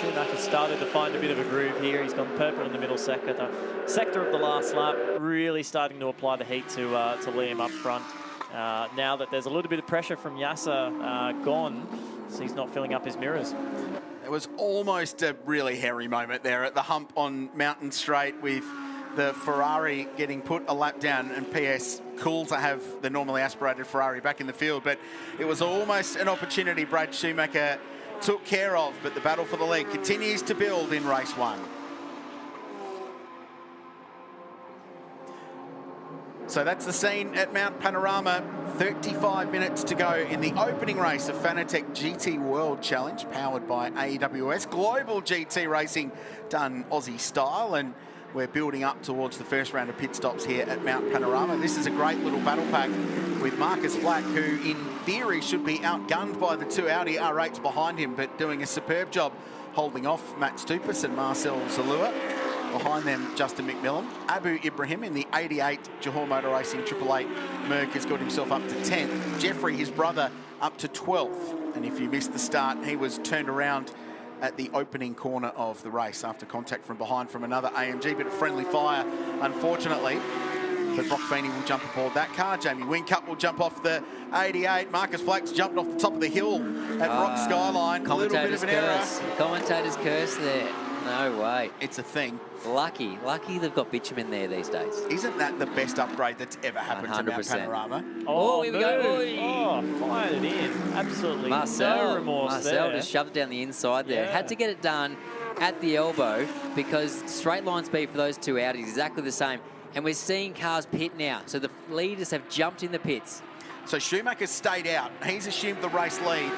[SPEAKER 12] Schumacher started to find a bit of a groove here. He's gone purple in the middle sector. The sector of the last lap, really starting to apply the heat to uh, to Liam up front. Uh, now that there's a little bit of pressure from Yasser uh, gone, so he's not filling up his mirrors.
[SPEAKER 11] It was almost a really hairy moment there at the hump on Mountain Straight with the Ferrari getting put a lap down and PS cool to have the normally aspirated Ferrari back in the field, but it was almost an opportunity Brad Schumacher took care of, but the battle for the lead continues to build in race one. So that's the scene at Mount Panorama. 35 minutes to go in the opening race of Fanatec GT World Challenge, powered by AWS. Global GT racing done Aussie style, and we're building up towards the first round of pit stops here at Mount Panorama. This is a great little battle pack with Marcus Flack, who in theory should be outgunned by the two Audi R8s behind him, but doing a superb job holding off Matt Stupas and Marcel Zalloua. Behind them, Justin McMillan. Abu Ibrahim in the 88 Johor Motor Racing Triple Eight Merc has got himself up to 10th. Jefri, his brother, up to 12th. And if you missed the start, he was turned around at the opening corner of the race after contact from behind from another AMG, but friendly fire, unfortunately. But Brock Feeney will jump aboard that car. Jamie Whincup will jump off the 88. Marcus Flack's jumped off the top of the hill at Rock
[SPEAKER 13] Ah,
[SPEAKER 11] Skyline. A little bit of an error.
[SPEAKER 13] curse. Commentator's curse there. No way.
[SPEAKER 11] It's a thing.
[SPEAKER 13] Lucky. Lucky they've got bitumen there these days.
[SPEAKER 11] Isn't that the best upgrade that's ever happened to Mount Panorama?
[SPEAKER 13] Oh, oh, here we go.
[SPEAKER 12] move.
[SPEAKER 13] Oi.
[SPEAKER 12] Oh, fired it in. Absolutely
[SPEAKER 13] Marcel,
[SPEAKER 12] no remorse
[SPEAKER 13] Marcel
[SPEAKER 12] there.
[SPEAKER 13] just shoved it down the inside there.
[SPEAKER 12] Yeah.
[SPEAKER 13] Had to get it done at the elbow because straight line speed for those two Audis is exactly the same. And we're seeing cars pit now. So the leaders have jumped in the pits.
[SPEAKER 11] So Schumacher stayed out. He's assumed the race lead.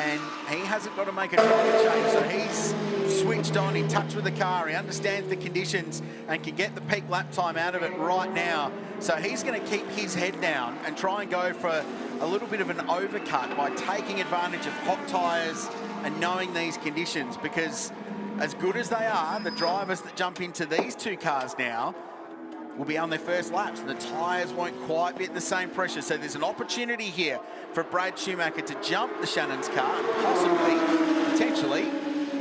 [SPEAKER 11] And he hasn't got to make a driver change. So he's switched on, in touch with the car. He understands the conditions and can get the peak lap time out of it right now. So he's going to keep his head down and try and go for a little bit of an overcut by taking advantage of hot tyres and knowing these conditions because as good as they are, the drivers that jump into these two cars now will be on their first laps. The tyres won't quite be at the same pressure. So there's an opportunity here for Brad Schumacher to jump the Shannon's car possibly, potentially,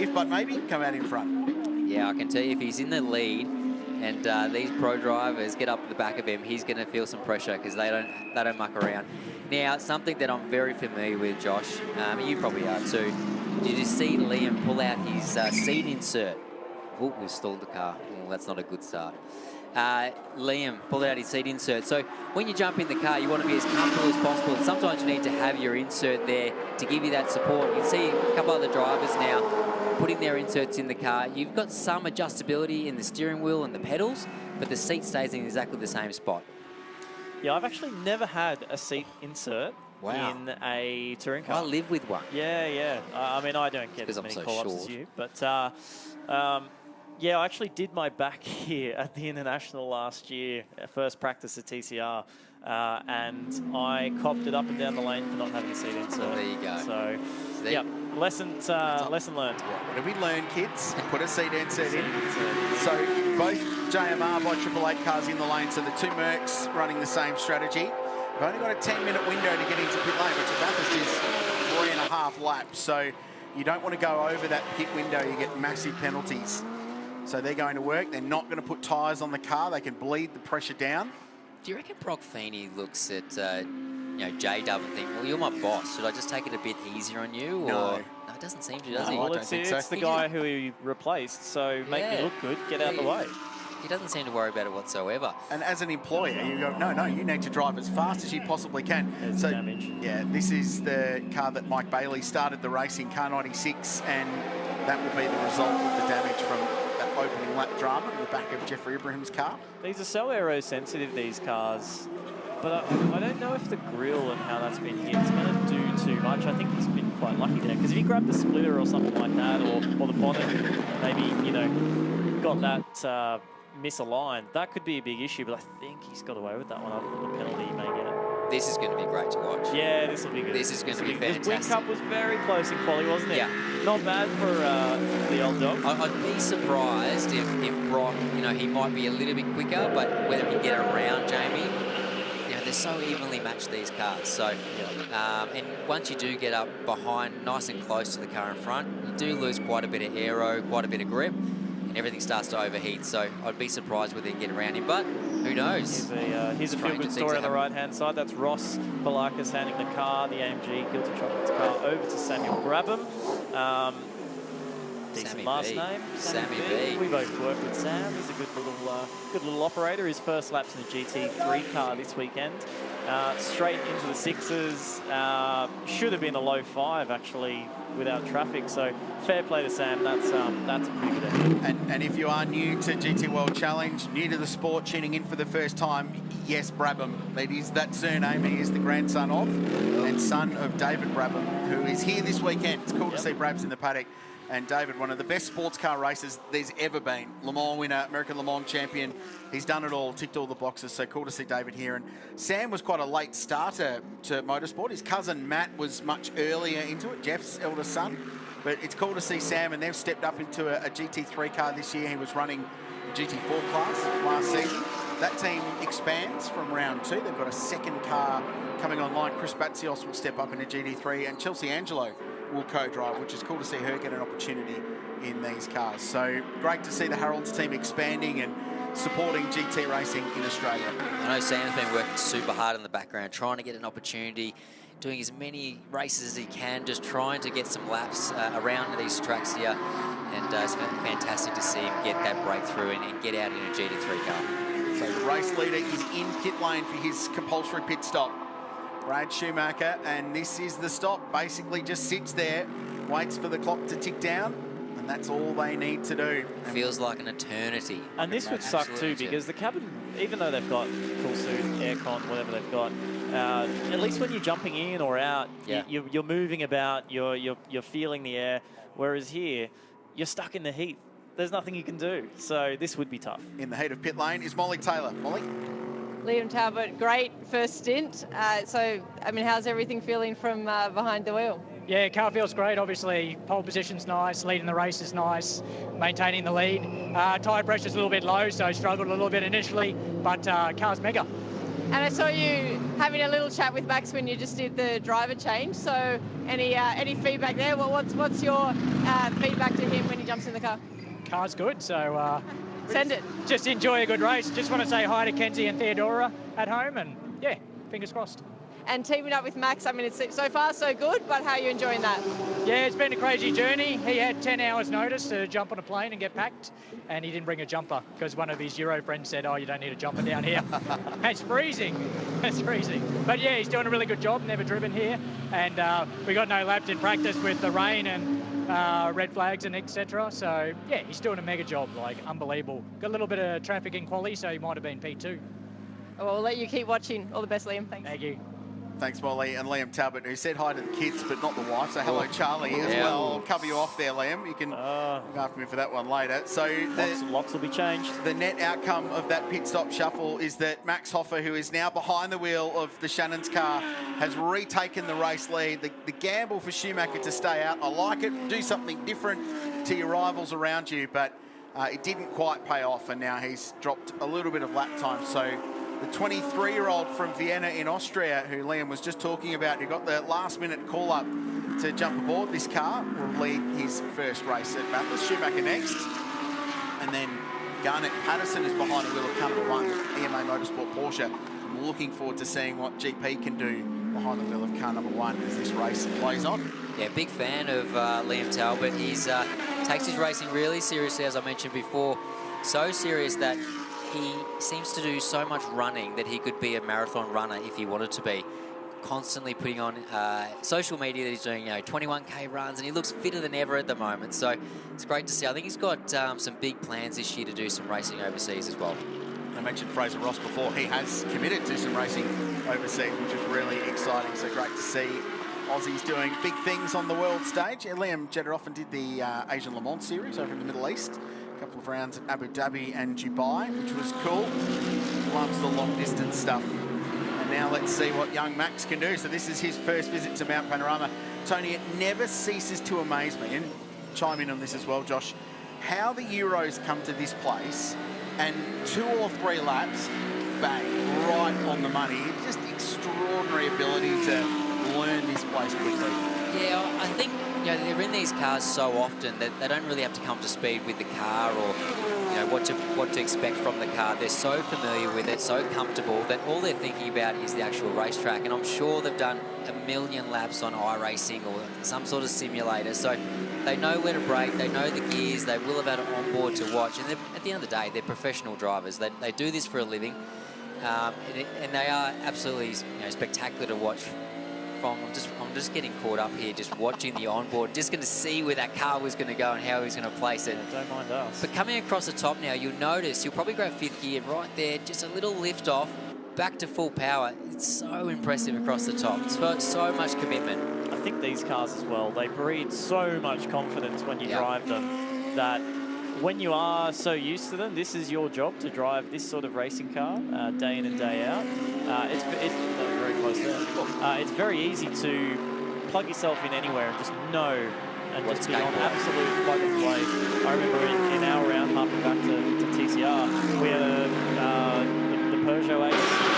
[SPEAKER 11] if but maybe, come out in front.
[SPEAKER 13] Yeah, I can tell you if he's in the lead and uh, these pro drivers get up the back of him, he's going to feel some pressure because they don't they don't muck around. Now, something that I'm very familiar with, Josh, um, you probably are too. Did you see Liam pull out his uh, seat insert? Oh, we stalled the car. That's not a good start. Uh, Liam pulled out his seat insert. So when you jump in the car, you want to be as comfortable as possible. And sometimes you need to have your insert there to give you that support. You can see a couple other drivers now putting their inserts in the car. You've got some adjustability in the steering wheel and the pedals, but the seat stays in exactly the same spot.
[SPEAKER 12] Yeah, I've actually never had a seat insert
[SPEAKER 13] Wow.
[SPEAKER 12] in a touring car.
[SPEAKER 13] I live with one.
[SPEAKER 12] Yeah, yeah. I mean, I don't get as
[SPEAKER 13] I'm
[SPEAKER 12] many
[SPEAKER 13] so
[SPEAKER 12] call-ups as you, but uh, um, yeah, I actually did my back [LAUGHS] here at the International last year, uh, first practice at TCR, uh, and I copped it up and down the lane for not having a seat insert.
[SPEAKER 13] Well, there you go.
[SPEAKER 12] So,
[SPEAKER 13] See?
[SPEAKER 12] yeah, lesson uh, lesson learned.
[SPEAKER 11] What did we learn, kids? Put a seat in, insert in. So both JMR by Triple Eight cars in the lane. So the two Mercs running the same strategy. We've only got a 10-minute window to get into pit lane, which is three and a half laps. So you don't want to go over that pit window. You get massive penalties. So they're going to work. They're not going to put tyres on the car. They can bleed the pressure down.
[SPEAKER 13] Do you reckon Brock Feeney looks at uh, you know J Dub and think, well, you're my boss. Should I just take it a bit easier on you? Or
[SPEAKER 11] No.
[SPEAKER 13] no it doesn't seem to, does he?
[SPEAKER 12] well, it's, it's the
[SPEAKER 13] He
[SPEAKER 12] guy
[SPEAKER 13] just-
[SPEAKER 12] who he replaced, so make
[SPEAKER 13] Yeah.
[SPEAKER 12] me look good, get out of the way.
[SPEAKER 13] He doesn't seem to worry about it whatsoever.
[SPEAKER 11] And as an employer, you go, no, no, you need to drive as fast as you possibly can.
[SPEAKER 12] There's
[SPEAKER 11] so,
[SPEAKER 12] damage.
[SPEAKER 11] yeah, this is the car that Mike Bailey started the race in, car 96, and that will be the result of the damage from that opening lap drama in the back of Jefri Ibrahim's car.
[SPEAKER 12] These are so aero sensitive, these cars. But I, I don't know if the grill and how that's been hit is going to do too much. I think he's been quite lucky there. Because if he grabbed the splitter or something like that, or, or the bonnet, maybe, you know, got that uh, misaligned, that could be a big issue. But I think he's got away with that one, than the penalty he may get.
[SPEAKER 13] This is going to be great to watch.
[SPEAKER 12] Yeah, this will be good.
[SPEAKER 13] This is going to be
[SPEAKER 12] will good. This Wing. Cup was very close in quality, wasn't it?
[SPEAKER 13] Yeah.
[SPEAKER 12] Not bad for uh, the old dog.
[SPEAKER 13] I- I'd be surprised if, if Brock, you know, he might be a little bit quicker, but whether he can get around Jamie, you know, they're so evenly matched, these cars. So, um, and once you do get up behind, nice and close to the car in front, you do lose quite a bit of aero, quite a bit of grip, and everything starts to overheat. So I'd be surprised whether he can get around him, but who knows?
[SPEAKER 12] Here's a, uh, here's a
[SPEAKER 13] Stranger
[SPEAKER 12] feel-good story on the right-hand side. That's Ross Poulakis handing the car, the AMG Guilty Chocolate's car, over to Samuel Brabham. Um, decent
[SPEAKER 13] Sammy
[SPEAKER 12] last
[SPEAKER 13] B.
[SPEAKER 12] name.
[SPEAKER 13] Sammy B.
[SPEAKER 12] We both work with Sam. He's a good little, uh, good little operator. His first laps in the GT3 car this weekend. Uh, straight into the sixes. Uh, should have been a low five actually without traffic. So fair play to Sam. That's um, that's a pretty good effort.
[SPEAKER 11] And, and if you are new to GT World Challenge, new to the sport, tuning in for the first time, yes, Brabham. That is that surname. He is the grandson of and son of David Brabham, who is here this weekend. It's cool to see Brabs in the paddock. And David, one of the best sports car racers there's ever been. Le Mans winner, American Le Mans champion. He's done it all, ticked all the boxes. So cool to see David here. And Sam was quite a late starter to motorsport. His cousin Matt was much earlier into it, Jeff's eldest son. But it's cool to see Sam, and they've stepped up into a, a GT3 car this year. He was running the GT4 class last season. That team expands from round two. They've got a second car coming online. Chris Batsios will step up into GT3, and Chelsea Angelo will co-drive, which is cool to see her get an opportunity in these cars. So great to see the Harrolds team expanding and supporting GT racing in Australia.
[SPEAKER 13] I know Sam's been working super hard in the background, trying to get an opportunity, doing as many races as he can, just trying to get some laps uh, around these tracks here. And uh, it's been fantastic to see him get that breakthrough and, and get out in a GT3 car.
[SPEAKER 11] So the race leader is in pit lane for his compulsory pit stop. Brad Schumacher, and this is the stop. Basically just sits there, waits for the clock to tick down, and that's all they need to do.
[SPEAKER 13] Feels like an eternity.
[SPEAKER 12] And this would suck too because the cabin, even though they've got cool suit, aircon, whatever they've got, uh, at least when you're jumping in or out,
[SPEAKER 13] Yeah.
[SPEAKER 12] you, you're, you're moving about, you're, you're, you're feeling the air. Whereas here, you're stuck in the heat. There's nothing you can do. So this would be tough.
[SPEAKER 11] In the heat of pit lane is Molly Taylor. Molly?
[SPEAKER 5] Liam Talbot, great first stint. Uh, so, I mean, how's everything feeling from uh, behind the wheel?
[SPEAKER 16] Yeah, car feels great. Obviously, pole position's nice, leading the race is nice, maintaining the lead. Uh, tyre pressure's a little bit low, so struggled a little bit initially, but uh, car's mega.
[SPEAKER 5] And I saw you having a little chat with Max when you just did the driver change. So, any uh, any feedback there? What, what's what's your uh, feedback to him when he jumps in the car?
[SPEAKER 16] Car's good, so uh,
[SPEAKER 5] Send it.
[SPEAKER 16] just enjoy a good race. Just want to say hi to Kenzie and Theodora at home, and yeah, fingers crossed.
[SPEAKER 5] And teaming up with Max, I mean, it's so far so good. But how are you enjoying that?
[SPEAKER 16] Yeah, it's been a crazy journey. He had 10 hours notice to jump on a plane and get packed, and he didn't bring a jumper because one of his Euro friends said, oh, you don't need a jumper down here. [LAUGHS] it's freezing. [LAUGHS] It's freezing. But yeah, he's doing a really good job, never driven here. And uh, we got no laps in practice with the rain and uh, red flags and etc. So yeah, he's doing a mega job, like unbelievable. Got a little bit of traffic in quality, so he might have been P2.
[SPEAKER 5] Well, we'll let you keep watching. All the best, Liam. Thanks.
[SPEAKER 16] Thank you.
[SPEAKER 11] Thanks, Molly. And Liam Talbot, who said hi to the kids, but not the wife. So hello, Charlie, as
[SPEAKER 12] Yeah.
[SPEAKER 11] well. I'll cover you off there, Liam. You can look after me for that one later. So
[SPEAKER 12] Lots,
[SPEAKER 11] the,
[SPEAKER 12] lots will be changed.
[SPEAKER 11] the net outcome of that pit stop shuffle is that Max Hofer, who is now behind the wheel of the Shannon's car, has retaken the race lead. The, the gamble for Schumacher to stay out, I like it. Do something different to your rivals around you, but uh, it didn't quite pay off, and now he's dropped a little bit of lap time. So the 23-year-old from Vienna in Austria, who Liam was just talking about, who got the last-minute call-up to jump aboard this car, will lead his first race at Bathurst. Schumacher next. And then Garnet Patterson is behind the wheel of car number one, EMA Motorsport Porsche. I'm looking forward to seeing what GP can do behind the wheel of car number one as this race plays on.
[SPEAKER 13] Yeah, big fan of uh, Liam Talbot. He's uh, takes his racing really seriously, as I mentioned before. So serious that he seems to do so much running that he could be a marathon runner if he wanted to be. Constantly putting on uh, social media that he's doing, you know, 21k runs, and he looks fitter than ever at the moment. So it's great to see. I think he's got um, some big plans this year to do some racing overseas as well.
[SPEAKER 11] I mentioned Fraser Ross before. He has committed to some racing overseas, which is really exciting. So great to see Aussies doing big things on the world stage. Liam Jederoffen did the uh, Asian Le Mans series over in the Middle East. Couple of rounds at Abu Dhabi and Dubai, which was cool. Loves the long distance stuff. And now let's see what young Max can do. So this is his first visit to Mount Panorama. Tony, it never ceases to amaze me, and chime in on this as well, Josh, how the Euros come to this place and two or three laps, bang, right on the money. Just extraordinary ability to learn this place quickly.
[SPEAKER 13] Yeah, I think you know, they're in these cars so often that they don't really have to come to speed with the car or, you know, what to what to expect from the car. They're so familiar with it, so comfortable that all they're thinking about is the actual racetrack. And I'm sure they've done a million laps on iRacing or some sort of simulator, so they know where to brake, they know the gears, they will have had it on board to watch. And at the end of the day, they're professional drivers. They, they do this for a living. Um, and, it, and, they are absolutely you know, spectacular to watch from. I'm just, I'm just getting caught up here, just watching the onboard, just going to see where that car was going to go and how he's going to place it.
[SPEAKER 12] Yeah, don't mind us.
[SPEAKER 13] But coming across the top now, you'll notice, you'll probably grab fifth gear right there, just a little lift off, back to full power. It's so impressive across the top. It's got so much commitment.
[SPEAKER 12] I think these cars as well, they breed so much confidence when you yep. drive them that when you are so used to them, this is your job to drive this sort of racing car uh, day in and day out. Uh, it's, it's there. Uh, it's very easy to plug yourself in anywhere and just know and What's just be on absolute plug and play. I remember in, in our round, harping back to, to TCR, we had a, uh, the, the Peugeot Ace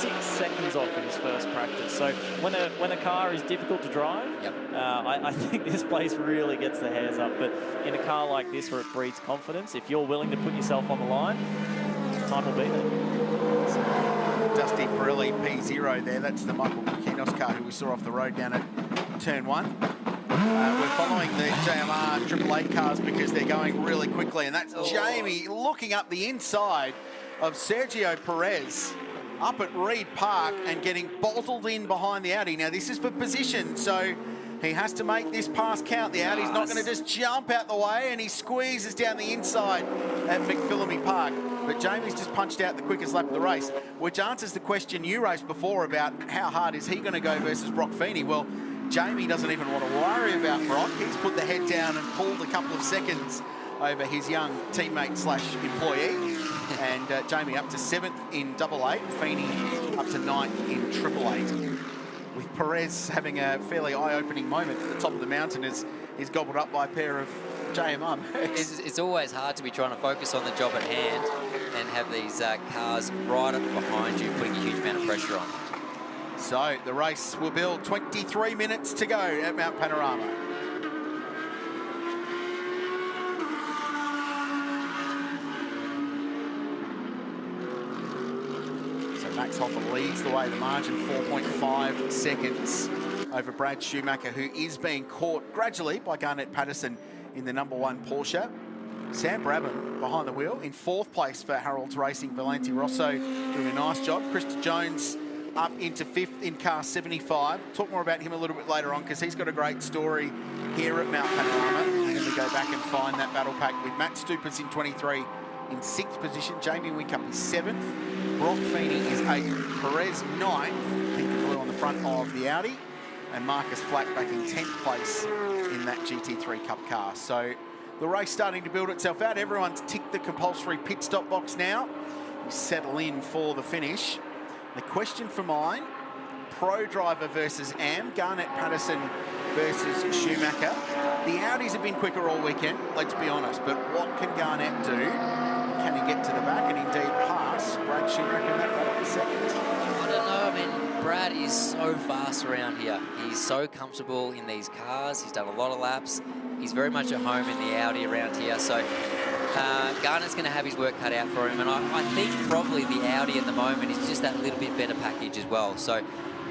[SPEAKER 12] six seconds off in his first practice. So when a when a car is difficult to drive,
[SPEAKER 13] yep.
[SPEAKER 12] uh, I, I, [LAUGHS] think this place really gets the hairs up. But in a car like this where it breeds confidence, if you're willing to put yourself on the line, time will be there.
[SPEAKER 11] Dusty Pirelli P0 there. That's the Michael Kinos car who we saw off the road down at turn one. Uh, we're following the JMR Triple Eight cars because they're going really quickly, and that's oh. Jamie looking up the inside of Sergio Perez up at Reid Park and getting bottled in behind the Audi. Now, this is for position, so he has to make this pass count. The Audi's not going to just jump out the way, and he squeezes down the inside at McPhillamy Park. But Jamie's just punched out the quickest lap of the race, which answers the question you raised before about how hard is he going to go versus Brock Feeney. Well, Jamie doesn't even want to worry about Brock. He's put the head down and pulled a couple of seconds over his young teammate slash employee. [LAUGHS] and uh, Jamie up to seventh in double eight, Feeney up to ninth in triple eight. Perez having a fairly eye-opening moment at the top of the mountain is he's gobbled up by a pair of JMR
[SPEAKER 13] it's, it's, always hard to be trying to focus on the job at hand and have these uh, cars right up behind you, putting a huge amount of pressure on.
[SPEAKER 11] So the race will build 23 minutes to go at Mount Panorama. Max Hofer leads the way, the margin 4.5 seconds over Brad Schumacher, who is being caught gradually by Garnet Patterson in the number one Porsche. Sam Brabham behind the wheel in fourth place for Harrolds Racing. Volante Rosso doing a nice job. Krista Jones up into fifth in car 75. Talk more about him a little bit later on because he's got a great story here at Mount Panorama. And then we go back and find that battle pack with Matt Stupas in 23 in sixth position. Jamie Whincup is seventh. Brock Feeney is eighth. Perez ninth. Pink and blue on the front of the Audi. And Marcus Flack back in 10th place in that GT3 Cup car. So the race starting to build itself out. Everyone's ticked the compulsory pit stop box now. We settle in for the finish. The question for mine, pro driver versus AM, Garnet Patterson versus Schumacher. The Audis have been quicker all weekend, let's be honest, but what can Garnet do can he get to the back and indeed pass Brad in that for second?
[SPEAKER 13] I don't know. I mean, Brad is so fast around here. He's so comfortable in these cars. He's done a lot of laps. He's very much at home in the Audi around here. So uh, Garnet's going to have his work cut out for him. And I, I, think probably the Audi at the moment is just that little bit better package as well. So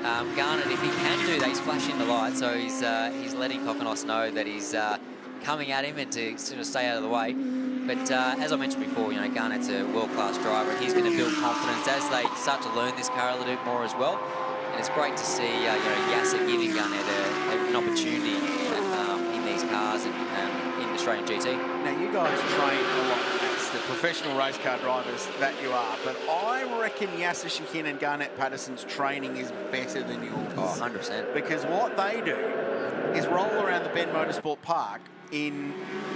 [SPEAKER 13] um, Garnett, if he can do that, he's flashing the light. So he's, uh, he's letting Kokonos know that he's uh, coming at him and to sort of stay out of the way. But uh, as I mentioned before, you know, Garnet's a world-class driver. He's going to build confidence as they start to learn this car a little bit more as well. And it's great to see, uh, you know, Yasser giving Garnet a, an opportunity um, in these cars and um, in Australian GT.
[SPEAKER 11] Now, you guys train a lot as the professional race car drivers that you are, but I reckon Yasser Shahin and Garnett Patterson's training is better than yours.
[SPEAKER 13] Oh, 100%.
[SPEAKER 11] Because what they do is roll around the Bend Motorsport Park in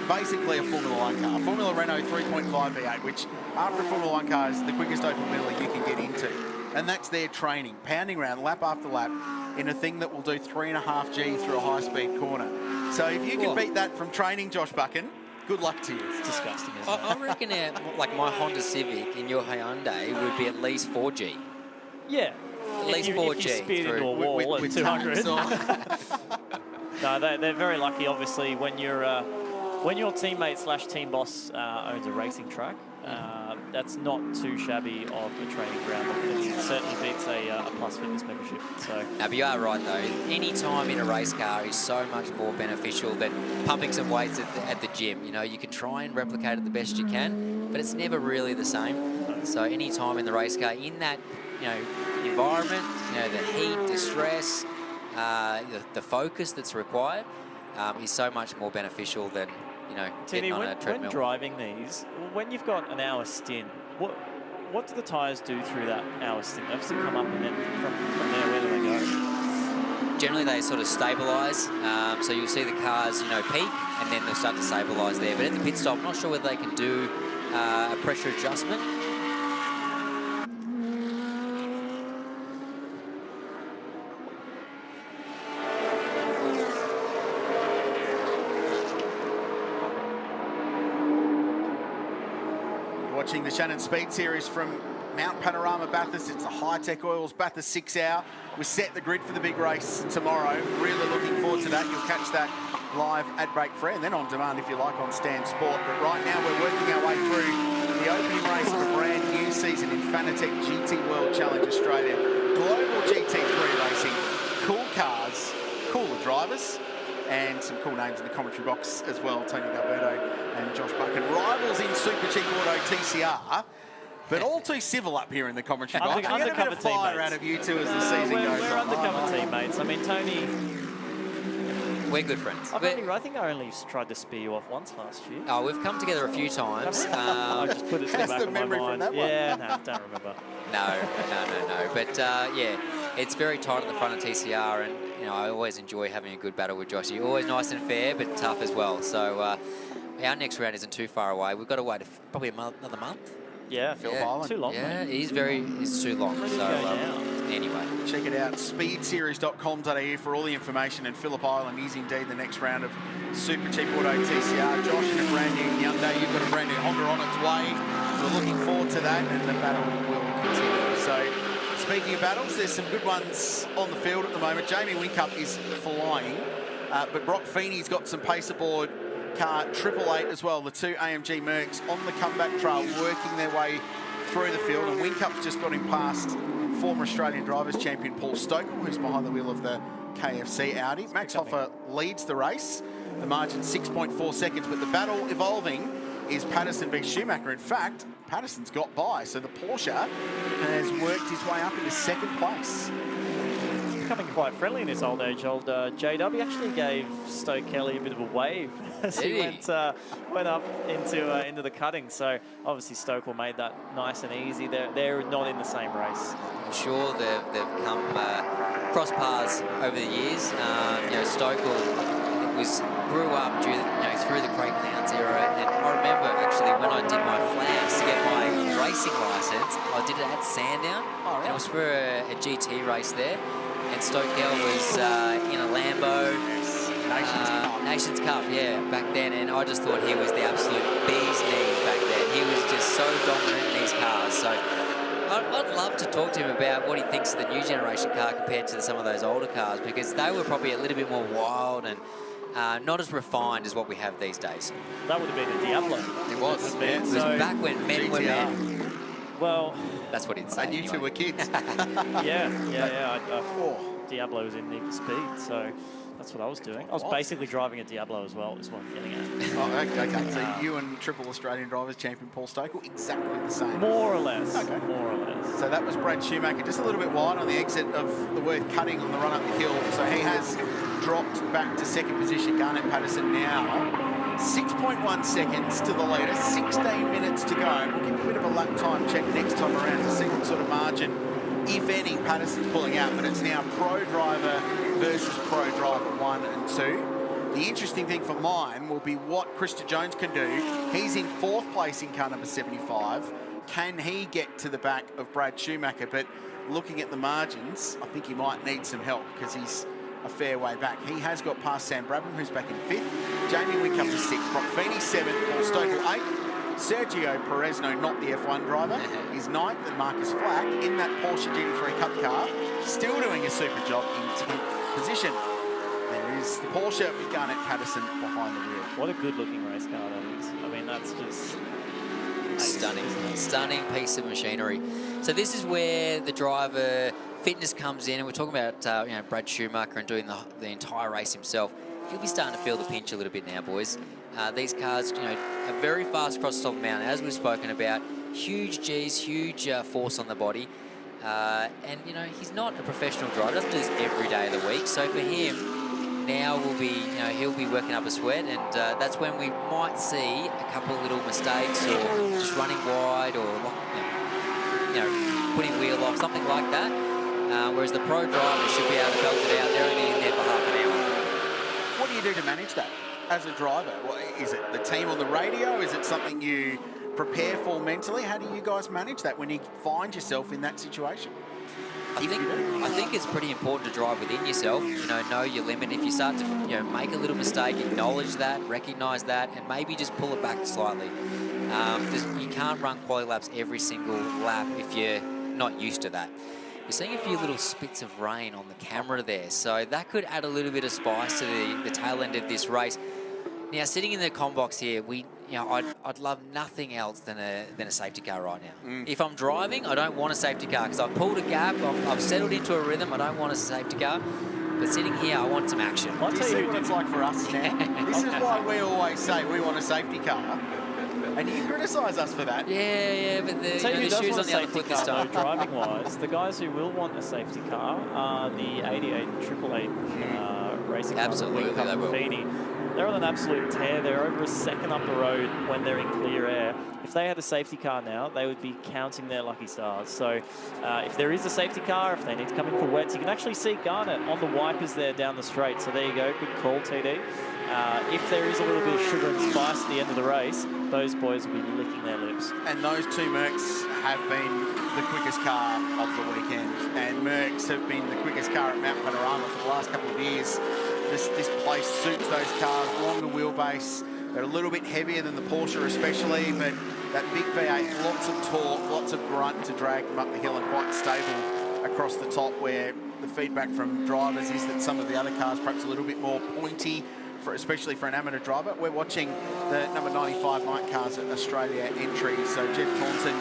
[SPEAKER 11] basically a Formula One car. Formula Renault 3.5 V8, which after a Formula One car is the quickest open wheeler you can get into. And that's their training, pounding around lap after lap in a thing that will do three and a half G through a high-speed corner. So if you can beat that from training, Josh Buchan, good luck to you.
[SPEAKER 12] It's disgusting,
[SPEAKER 13] I, I, reckon uh, like my Honda Civic in your Hyundai would be at least 4G.
[SPEAKER 12] Yeah.
[SPEAKER 13] At least
[SPEAKER 12] you,
[SPEAKER 13] 4G.
[SPEAKER 12] If you speed into a wall with, with, with 200. [LAUGHS] No, they, they're very lucky, obviously, when you're uh, when your teammate slash team boss uh, owns a racing track. Uh, that's not too shabby of a training ground. It certainly beats a, uh, a Plus Fitness membership. So.
[SPEAKER 13] Now, but you are right though. Any time in a race car is so much more beneficial than pumping some weights at the, at the gym. You know, you can try and replicate it the best you can, but it's never really the same. So any time in the race car, in that you know environment, you know the heat, the stress, uh, the, the focus that's required um, is so much more beneficial than you know
[SPEAKER 12] Tini,
[SPEAKER 13] getting on
[SPEAKER 12] when,
[SPEAKER 13] a treadmill.
[SPEAKER 12] when driving these, when you've got an hour stint, what what do the tyres do through that hour stint? They obviously come up and then from, from there, where do they go?
[SPEAKER 13] Generally, they sort of stabilise. Um, so you'll see the cars, you know, peak, and then they'll start to stabilise there. But at the pit stop, I'm not sure whether they can do uh, a pressure adjustment.
[SPEAKER 11] Shannon Speed Series from Mount Panorama Bathurst. It's the Hi-Tec Oils Bathurst six hour. We set the grid for the big race tomorrow. Really looking forward to that. You'll catch that live at Break Free and then on demand if you like on Stan Sport. But right now we're working our way through the opening race of a brand new season in Fanatec GT World Challenge Australia. Global GT3 racing, cool cars, cooler drivers, and some cool names in the commentary box as well. Tony D'Alberto and Josh Buchan. Rivals in Super Cheap Auto TCR. But all too civil up here in the commentary box.
[SPEAKER 12] Under-
[SPEAKER 11] we get a bit
[SPEAKER 12] undercover
[SPEAKER 11] of fire
[SPEAKER 12] teammates.
[SPEAKER 11] out of you two as the
[SPEAKER 12] Uh,
[SPEAKER 11] season
[SPEAKER 12] we're,
[SPEAKER 11] goes
[SPEAKER 12] we're
[SPEAKER 11] on.
[SPEAKER 12] undercover teammates. I mean, Tony,
[SPEAKER 13] We're good friends.
[SPEAKER 12] I've
[SPEAKER 13] We're-
[SPEAKER 12] only, I think I only tried to spear you off once last year.
[SPEAKER 13] Oh, we've come together a few times. [LAUGHS]
[SPEAKER 12] I
[SPEAKER 13] Um,
[SPEAKER 12] just put it to the back of my mind. yeah, no, don't remember. [LAUGHS]
[SPEAKER 13] No, no, no, no. But uh, yeah, it's very tight at the front of TCR, and you know I always enjoy having a good battle with Joshy. Always nice and fair, but tough as well. So uh, our next round isn't too far away. We've got to wait a f- probably a month, another month.
[SPEAKER 12] Yeah,
[SPEAKER 13] yeah.
[SPEAKER 12] too long,
[SPEAKER 13] Yeah,
[SPEAKER 12] mate.
[SPEAKER 13] it is very, it's too long.
[SPEAKER 12] Ready to
[SPEAKER 13] So um, anyway,
[SPEAKER 11] Check it out, speedseries.com.au for all the information. And Phillip Island is indeed the next round of Super Cheap Auto TCR. Josh in a brand new Hyundai, you've got a brand new Honda on its way. We're looking forward to that, and the battle will continue. So, speaking of battles, there's some good ones on the field at the moment. Jamie Whincup is flying, uh, but Brock Feeney's got some pace aboard car triple eight as well. The two AMG Mercs on the comeback trail, working their way through the field, and Whincup's just got him past former Australian Drivers Champion Paul Stokell, who's behind the wheel of the KFC Audi. Max Hofer leads the race, the margin 6.4 seconds, but the battle evolving is Patterson v Schumacher. In fact, Patterson's got by, so the Porsche has worked his way up into second place.
[SPEAKER 12] Becoming quite friendly in his old age. Old uh, JW actually gave Stoke Kelly a bit of a wave [LAUGHS] as he
[SPEAKER 13] he?
[SPEAKER 12] went uh, went up into uh, into the cutting. So obviously Stoke Stokell made that nice and easy. They're they're not in the same race.
[SPEAKER 13] I'm sure they've, they've come uh, cross paths over the years. Um, you know, Stokell was grew up due, you know, through the Craig Lowndes era, and I remember actually when I did my flags to get my racing license, I did it at Sandown, and it was for a, a GT race there. And Stokell was uh, in a Lambo.
[SPEAKER 11] Nations
[SPEAKER 13] uh, Nations Cup, yeah, back then, and I just thought he was the absolute bee's knees back then. He was just so dominant in these cars. So I'd, I'd love to talk to him about what he thinks of the new generation car compared to some of those older cars because they were probably a little bit more wild and uh, not as refined as what we have these days.
[SPEAKER 12] That would have been a Diablo.
[SPEAKER 13] It was.
[SPEAKER 12] Would have been.
[SPEAKER 13] It was
[SPEAKER 12] So-
[SPEAKER 13] back when men were men.
[SPEAKER 12] Well,
[SPEAKER 13] That's what he'd say.
[SPEAKER 11] And you two were kids. [LAUGHS]
[SPEAKER 12] yeah, yeah, yeah. I, I, Diablo was in Need for Speed, so that's what I was doing. I was basically driving a Diablo as well. Is what I'm getting at.
[SPEAKER 11] Oh, okay, okay. So uh, you and triple Australian Drivers Champion Paul Stokell, exactly the same.
[SPEAKER 12] More or less.
[SPEAKER 11] Okay.
[SPEAKER 12] More or less.
[SPEAKER 11] So that was Brad Schumacher, just a little bit wide on the exit of the Worth cutting on the run up the hill. So he has dropped back to second position. Garnet Patterson now 6.1 seconds to the leader, 16 minutes to go. We'll give you a bit of a lap time check next time around to see what sort of margin, if any, Patterson's pulling out. But it's now pro driver versus pro driver one and two. The interesting thing for mine will be what Krista Jones can do. He's in fourth place in car number 75. Can he get to the back of Brad Schumacher? But looking at the margins, I think he might need some help because he's a fair way back. He has got past Sam Brabham, who's back in fifth. Jamie Whincup is sixth. Brock Feeney seventh. Paul Stokell eighth. Sergio Perez, no, not the F1 driver, [LAUGHS] is ninth. And Marcus Flack in that Porsche GT3 Cup car, still doing a super job in 10th position. There is the Porsche with Garnet Patterson behind the wheel.
[SPEAKER 12] What a good looking race car that is. I mean, that's just
[SPEAKER 13] Stunning, stunning piece of machinery. So this is where the driver fitness comes in, and we're talking about uh, you know Brad Schumacher and doing the, the entire race himself. He'll be starting to feel the pinch a little bit now, boys. Uh, these cars, you know, are very fast across the top of the mountain, as we've spoken about. Huge G's, huge uh, force on the body. Uh, and, you know, he's not a professional driver. doesn't do this every day of the week. So for him, now will be, you know, he'll be working up a sweat. And uh, that's when we might see a couple of little mistakes or just running wide or, you know, putting wheel off, something like that. Uh, whereas the pro driver should be able to belt it out. They're only in there for half an hour.
[SPEAKER 11] What do you do to manage that as a driver? What, is it the team on the radio? Is it something you prepare for mentally? How do you guys manage that when you find yourself in that situation?
[SPEAKER 13] I think I think it's pretty important to drive within yourself. You know, know your limit. If you start to you know make a little mistake, acknowledge that, recognise that, and maybe just pull it back slightly. Um, you can't run quality laps every single lap if you're not used to that. You're seeing a few little spits of rain on the camera there, so that could add a little bit of spice to the, the tail end of this race. Now, sitting in the com box here, we, you know, I'd, I'd love nothing else than a than a safety car right now.
[SPEAKER 11] Mm.
[SPEAKER 13] If I'm driving, I don't want a safety car because I've pulled a gap, I've, I've, settled into a rhythm. I don't want a safety car. But sitting here, I want some action.
[SPEAKER 11] I'll tell you what it's like for us [LAUGHS] now. this is why we always say we want a safety car. And you criticise us for that.
[SPEAKER 13] Yeah, yeah, but the,
[SPEAKER 12] Tell
[SPEAKER 13] you know,
[SPEAKER 12] you
[SPEAKER 13] the shoes on the
[SPEAKER 12] a
[SPEAKER 13] other
[SPEAKER 12] safety
[SPEAKER 13] foot this
[SPEAKER 12] car,
[SPEAKER 13] time.
[SPEAKER 12] though, driving wise, [LAUGHS] the guys who will want a safety car are the 88 and Triple Eight uh, racing cars.
[SPEAKER 13] Absolutely,
[SPEAKER 12] Whincup
[SPEAKER 13] they will.
[SPEAKER 12] Feeney. They're on an absolute tear. They're over a second up the road when they're in clear air. If they had a safety car now, they would be counting their lucky stars. So uh, if there is a safety car, if they need to come in for wets, you can actually see Garnet on the wipers there down the straight. So there you go. Good call, TD. Uh, if there is a little bit of sugar and spice at the end of the race, those boys will be licking their lips.
[SPEAKER 11] And those two Mercs have been the quickest car of the weekend. And Mercs have been the quickest car at Mount Panorama for the last couple of years. This, this place suits those cars, longer wheelbase. They're a little bit heavier than the Porsche especially, but that big V8, lots of torque, lots of grunt to drag them up the hill and quite stable across the top where the feedback from drivers is that some of the other cars perhaps a little bit more pointy, for, especially for an amateur driver. We're watching the number 95 MARC Cars at Australia entry. So Jeff Taunton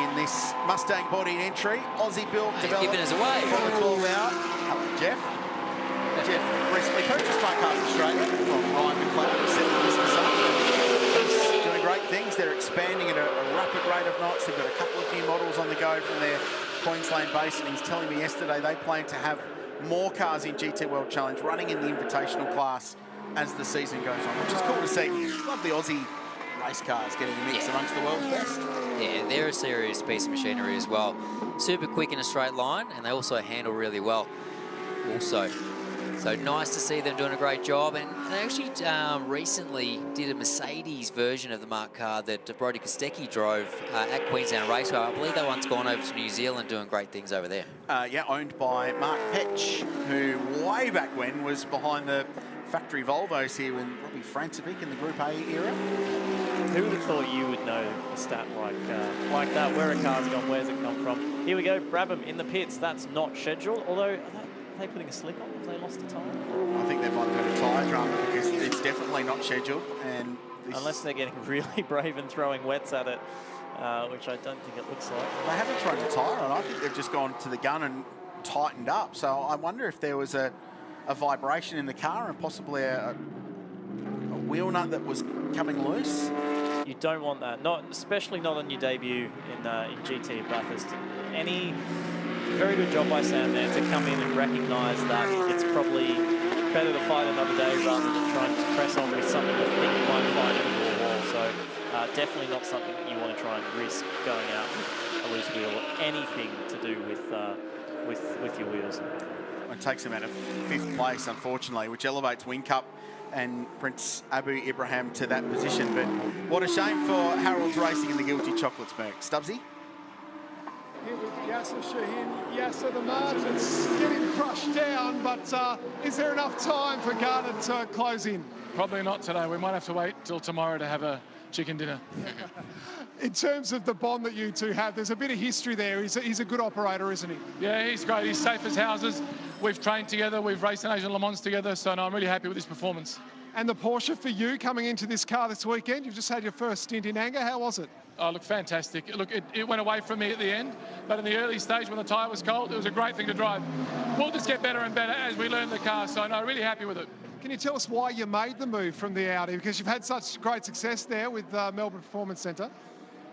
[SPEAKER 11] in this Mustang bodied entry. Aussie built, developed.
[SPEAKER 13] giving us away.
[SPEAKER 11] 12 Jeff. Jeff recently purchased MARC Cars Australia from Ryan McLeod. He said that this is something he's doing great things. They're expanding at a, a rapid rate of knots. They've got a couple of new models on the go from their Queensland base. And he's telling me yesterday they plan to have more cars in GT World Challenge running in the invitational class as the season goes on, which is cool to see. Love the Aussie race cars getting a mix amongst the world's best.
[SPEAKER 13] Yeah, they're a serious piece of machinery as well. Super quick in a straight line, and they also handle really well. Also, so nice to see them doing a great job. And they actually um, recently did a Mercedes version of the MARC car that Brody Kostecki drove uh, at Queensland Raceway. I believe that one's gone over to New Zealand doing great things over there.
[SPEAKER 11] Uh, yeah, owned by Mark Petch, who way back when was behind the factory Volvos here with Robbie Francevic in the Group A era.
[SPEAKER 12] Who would have thought you would know a stat like uh, like that? Where a car's gone, where's it come from? Here we go, Brabham in the pits. That's not scheduled, although are they, putting a slick on? Have they lost a tyre?
[SPEAKER 11] I think they might have had a tyre drama because it's definitely not scheduled. and
[SPEAKER 12] Unless they're getting [LAUGHS] really brave and throwing wets at it, uh, which I don't think it looks like.
[SPEAKER 11] They haven't thrown a tyre on. I think they've just gone to the gun and tightened up. So I wonder if there was a, a vibration in the car and possibly a, a wheel nut that was coming loose.
[SPEAKER 12] You don't want that, not especially not on your debut in uh, in GT at Bathurst. Any very good job by Sam there to come in and recognise that it's probably better to fight another day rather than trying to press on with something you think you might find into a wall. So uh, definitely not something you want to try and risk going out with a loose wheel or anything to do with uh, with with your wheels.
[SPEAKER 11] It takes him out of fifth place, unfortunately, which elevates Whincup and Prince Abu Ibrahim to that position. But what a shame for Harrolds Racing and the Guilty Chocolates, Merc. Stubbsy?
[SPEAKER 3] Yasser Shahin. Yasser, the margin's getting crushed down, but uh, is there enough time for Garnet to close in?
[SPEAKER 4] Probably not today. We might have to wait till tomorrow to have a chicken dinner. [LAUGHS]
[SPEAKER 3] In terms of the bond that you two have, there's a bit of history there. He's a, he's a good operator, isn't he?
[SPEAKER 4] Yeah, he's great. He's safe as houses. we've trained together, we've raced in Asian Le Mans together, so no, I'm really happy with this performance.
[SPEAKER 3] And the Porsche for you coming into this car this weekend, you've just had your first stint in anger. How was it?
[SPEAKER 4] Oh, look, fantastic. Look, it, it, went away from me at the end, but in the early stage when the tyre was cold, it was a great thing to drive. We'll just get better and better as we learn the car, so I'm no, really happy with it.
[SPEAKER 3] Can you tell us why you made the move from the Audi? Because you've had such great success there with uh, Melbourne Performance Centre.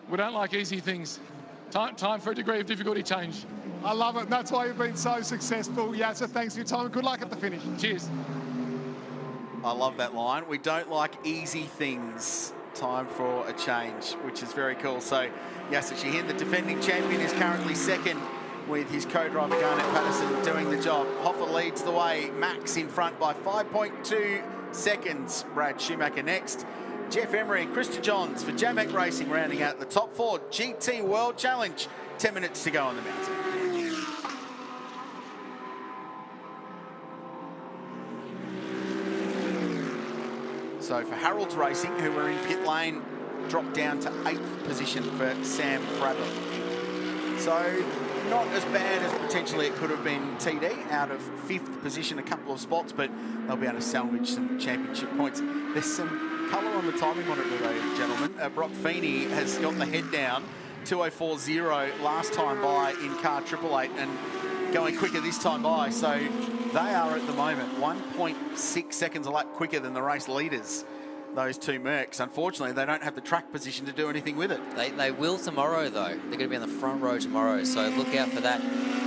[SPEAKER 4] We don't like easy things. Time, time for a degree of difficulty change.
[SPEAKER 3] I love it. That's why you've been so successful. Yeah, so thanks for your time. Good luck at the finish.
[SPEAKER 4] Cheers.
[SPEAKER 11] I love that line. We don't like easy things. Time for a change, which is very cool. So, Yasser the defending champion, is currently second with his co-driver Garnet Patterson doing the job. Hofer leads the way. Max in front by 5.2 seconds. Brad Schumacher next. Geoff Emery and Krista Johns for Jamek Racing rounding out the top four. GT World Challenge. 10 minutes to go on the mountain. So for Harrolds Racing, who were in pit lane, dropped down to eighth position for Sam Brabham. So not as bad as potentially it could have been TD, out of fifth position, a couple of spots, but they'll be able to salvage some championship points. There's some colour on the timing monitor though, gentlemen. Uh, Brock Feeney has got the head down, 2040 last time by in car Triple Eight, and going quicker this time by. So they are at the moment 1.6 seconds a lap quicker than the race leaders those two Mercs. Unfortunately, they don't have the track position to do anything with it.
[SPEAKER 13] They, they will tomorrow, though. They're going to be on the front row tomorrow, so look out for that.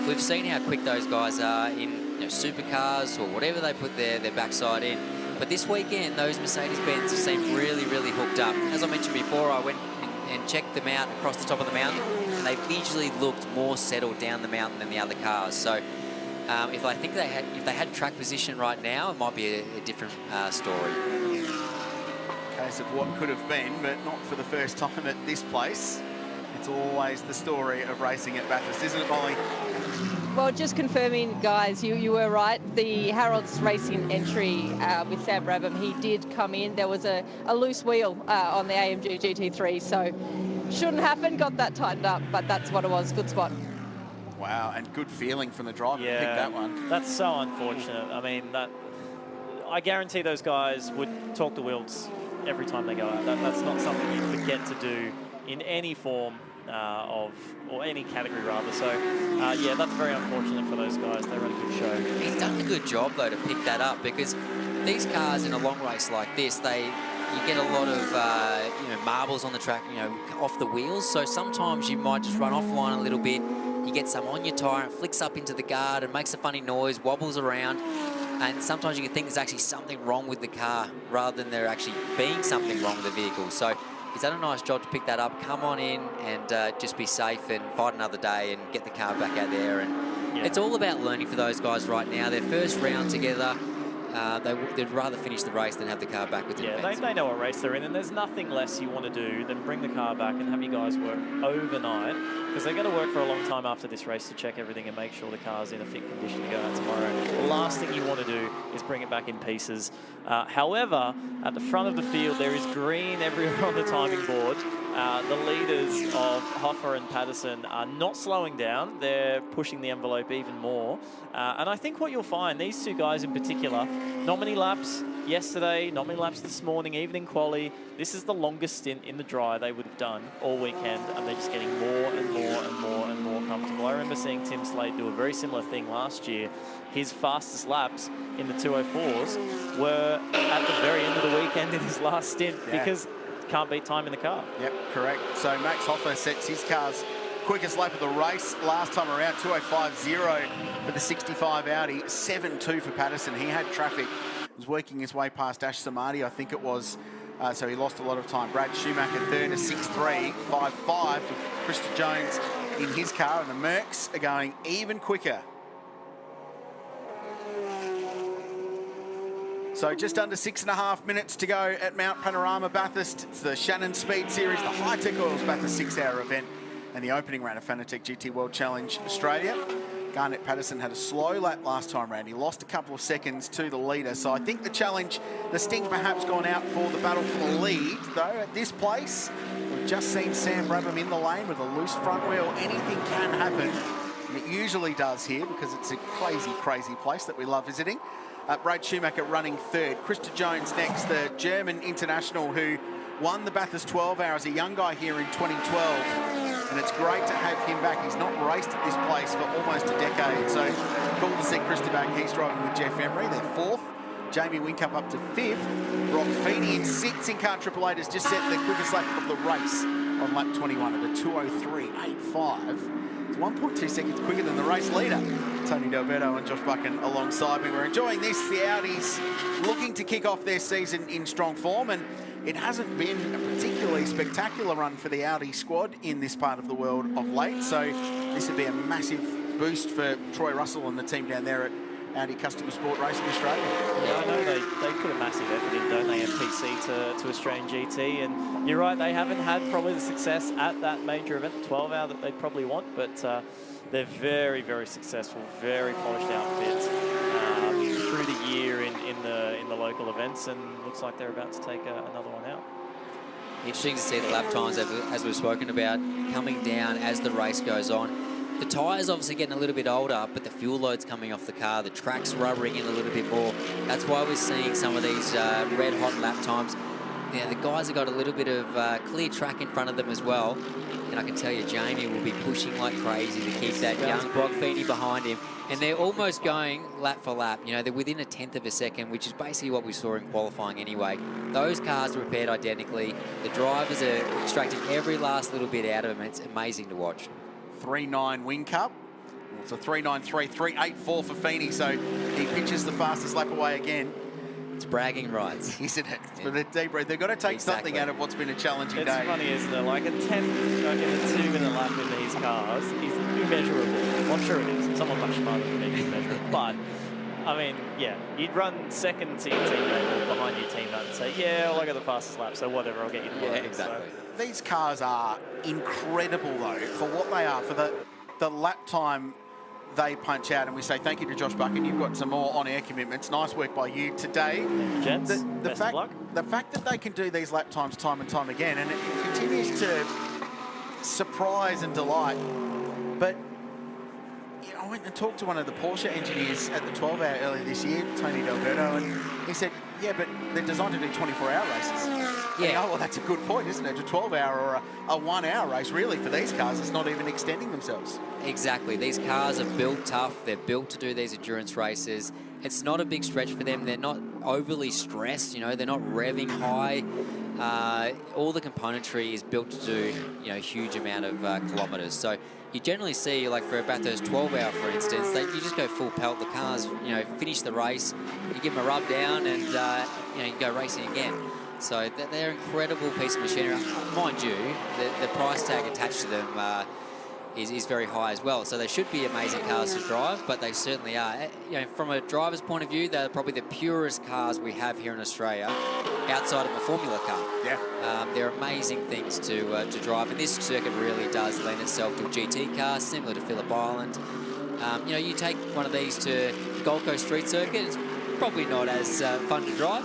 [SPEAKER 13] We've seen how quick those guys are in you know, supercars or whatever they put their, their backside in. But this weekend, those Mercedes-Benz seem really, really hooked up. As I mentioned before, I went and, and checked them out across the top of the mountain, and they visually looked more settled down the mountain than the other cars. So um, if I think they had, if they had track position right now, it might be a, a different uh, story
[SPEAKER 11] case of what could have been, but not for the first time at this place. It's always the story of racing at Bathurst, isn't it, Molly?
[SPEAKER 5] Well, just confirming, guys, you, you were right. The Harrolds Racing entry uh, with Sam Brabham, he did come in. There was a, a loose wheel uh, on the AMG GT3, so shouldn't happen. Got that tightened up, but that's what it was. Good spot.
[SPEAKER 11] Wow, and good feeling from the driver yeah, to pick that one.
[SPEAKER 12] That's so unfortunate. I mean, that I guarantee those guys would talk to Wilds every time they go out. That, that's not something you forget to do in any form uh, of, or any category rather. So, uh, yeah, that's very unfortunate for those guys. They run a good show.
[SPEAKER 13] He's done a good job, though, to pick that up because these cars in a long race like this, they you get a lot of uh, you know marbles on the track, you know, off the wheels. So sometimes you might just run offline a little bit. You get some on your tyre, and flicks up into the guard and makes a funny noise, wobbles around. And sometimes you can think there's actually something wrong with the car rather than there actually being something wrong with the vehicle. So he's done a nice job to pick that up, come on in and uh, just be safe and fight another day and get the car back out there. And yeah. it's all about learning for those guys right now. Their first round together, uh, they, would rather finish the race than have the car back with
[SPEAKER 12] Yeah, they, they, know what race they're in, and there's nothing less you want to do than bring the car back and have you guys work overnight, because they're going to work for a long time after this race to check everything and make sure the car's in a fit condition to go out tomorrow. The last thing you want to do is bring it back in pieces. Uh, however, at the front of the field, there is green [LAUGHS] everywhere on the timing board. Uh, the leaders of Hofer and Patterson are not slowing down. They're pushing the envelope even more. Uh, and I think what you'll find, these two guys in particular, not many laps yesterday, not many laps this morning, even in quali. This is the longest stint in the dry they would have done all weekend, and they're just getting more and more and more and more comfortable. I remember seeing Tim Slade do a very similar thing last year. His fastest laps in the 204s were at the very end of the weekend in his last stint yeah. because can't beat time in the car.
[SPEAKER 11] Yep, correct. So Max Hofer sets his car's quickest lap of the race last time around, 205.0 for the 65 Audi, 7.2 for Patterson. He had traffic, was working his way past Ash Samadi, I think it was, uh, so he lost a lot of time. Brad Schumacher third, a 6.3, 5.5 to Krista Jones in his car, and the Mercs are going even quicker So just under six and a half minutes to go at Mount Panorama Bathurst. It's the Shannon Speed Series, the Hi-Tec Oils Bathurst six-hour event and the opening round of Fanatec GT World Challenge Australia. Garnet Patterson had a slow lap last time round. He lost a couple of seconds to the leader. So I think the challenge, the sting perhaps gone out for the battle for the lead. Though at this place, we've just seen Sam Brabham in the lane with a loose front wheel. Anything can happen And it usually does here because it's a crazy, crazy place that we love visiting. Uh, Brad Schumacher running third. Krista Jones next, the German international who won the Bathurst 12 hours, a young guy here in 2012. And it's great to have him back. He's not raced at this place for almost a decade. So cool to see Krista back. He's driving with Geoff Emery. They're fourth. Jamie Whincup up to fifth. Brock Feeney in sixth in car Triple Eight has just set the quickest lap of the race on lap 21 at a 203.85. It's 1.2 seconds quicker than the race leader. Tony D'Alberto and Josh Buchan alongside me. We're enjoying this. The Audis looking to kick off their season in strong form and it hasn't been a particularly spectacular run for the Audi squad in this part of the world of late, so this would be a massive boost for Troy Russell and the team down there at Audi Customer Sport Racing Australia.
[SPEAKER 12] Yeah, I know they, they put a massive effort in, don't they, MPC to, to Australian GT, and you're right, they haven't had probably the success at that major event, 12 hour that they'd probably want, but uh, they're very, very successful, very polished outfits um, through the year in, in the in the local events, and looks like they're about to take a, another one out.
[SPEAKER 13] Interesting to see the lap times, as we've spoken about, coming down as the race goes on. The tyres obviously getting a little bit older, but the fuel load's coming off the car. The track's rubbering in a little bit more. That's why we're seeing some of these uh, red hot lap times. Now, the guys have got a little bit of uh, clear track in front of them as well. And I can tell you, Jamie will be pushing like crazy to keep that young Feeney behind him. And they're almost going lap for lap. You know, they're within a tenth of a second, which is basically what we saw in qualifying anyway. Those cars are prepared identically. The drivers are extracting every last little bit out of them. It's amazing to watch.
[SPEAKER 11] 3-9 Whincup. It's a 3-9-3, 3-8-4 for Feeney, so he pitches the fastest lap away again.
[SPEAKER 13] It's bragging rights. [LAUGHS]
[SPEAKER 11] Isn't it? Yeah. For the deep breath. They've got to take exactly. something out of what's been a challenging
[SPEAKER 12] it's
[SPEAKER 11] day.
[SPEAKER 12] It's funny, isn't it? Like a 10 in a 2 minute lap in these cars is immeasurable. I'm sure it is. Someone much smarter than me can measure it. But, I mean, yeah, you'd run second to your teammate or behind your teammate and say, yeah, well, I got the fastest lap, so whatever, I'll get you to
[SPEAKER 13] Yeah, exactly.
[SPEAKER 11] So. These cars are incredible, though, for what they are, for the, the lap time they punch out. And we say thank you to Josh Buchan. You've got some more on-air commitments. Nice work by you today.
[SPEAKER 12] Gents,
[SPEAKER 11] the, the
[SPEAKER 12] best
[SPEAKER 11] fact,
[SPEAKER 12] of luck.
[SPEAKER 11] The fact that they can do these lap times time and time again, and it continues to surprise and delight. But you know, I went and talked to one of the Porsche engineers at the 12 hour earlier this year, Tony D'Alberto, and he said, yeah, but they're designed to do 24 hour races. Yeah. oh, well, that's a good point, isn't it? A 12 hour or a, a one hour race, really, for these cars, it's not even extending themselves.
[SPEAKER 13] Exactly. These cars are built tough. They're built to do these endurance races. It's not a big stretch for them. They're not overly stressed, you know, they're not revving high. Uh, all the componentry is built to do, you know, a huge amount of uh, kilometres. So you generally see, like for a Bathurst 12 hour, for instance, that you just go full pelt. The cars, you know, finish the race, you give them a rub down, and uh, you know, you go racing again. So they're an incredible piece of machinery. Mind you, the, the price tag attached to them uh, is, is very high as well. So they should be amazing cars to drive, but they certainly are. Eh, you know, from a driver's point of view, they're probably the purest cars we have here in Australia, outside of a Formula car.
[SPEAKER 11] Yeah.
[SPEAKER 13] Um, they're amazing things to uh, to drive, and this circuit really does lend itself to a GT car, similar to Phillip Island. Um, you know, you take one of these to the Gold Coast Street Circuit, it's probably not as uh, fun to drive,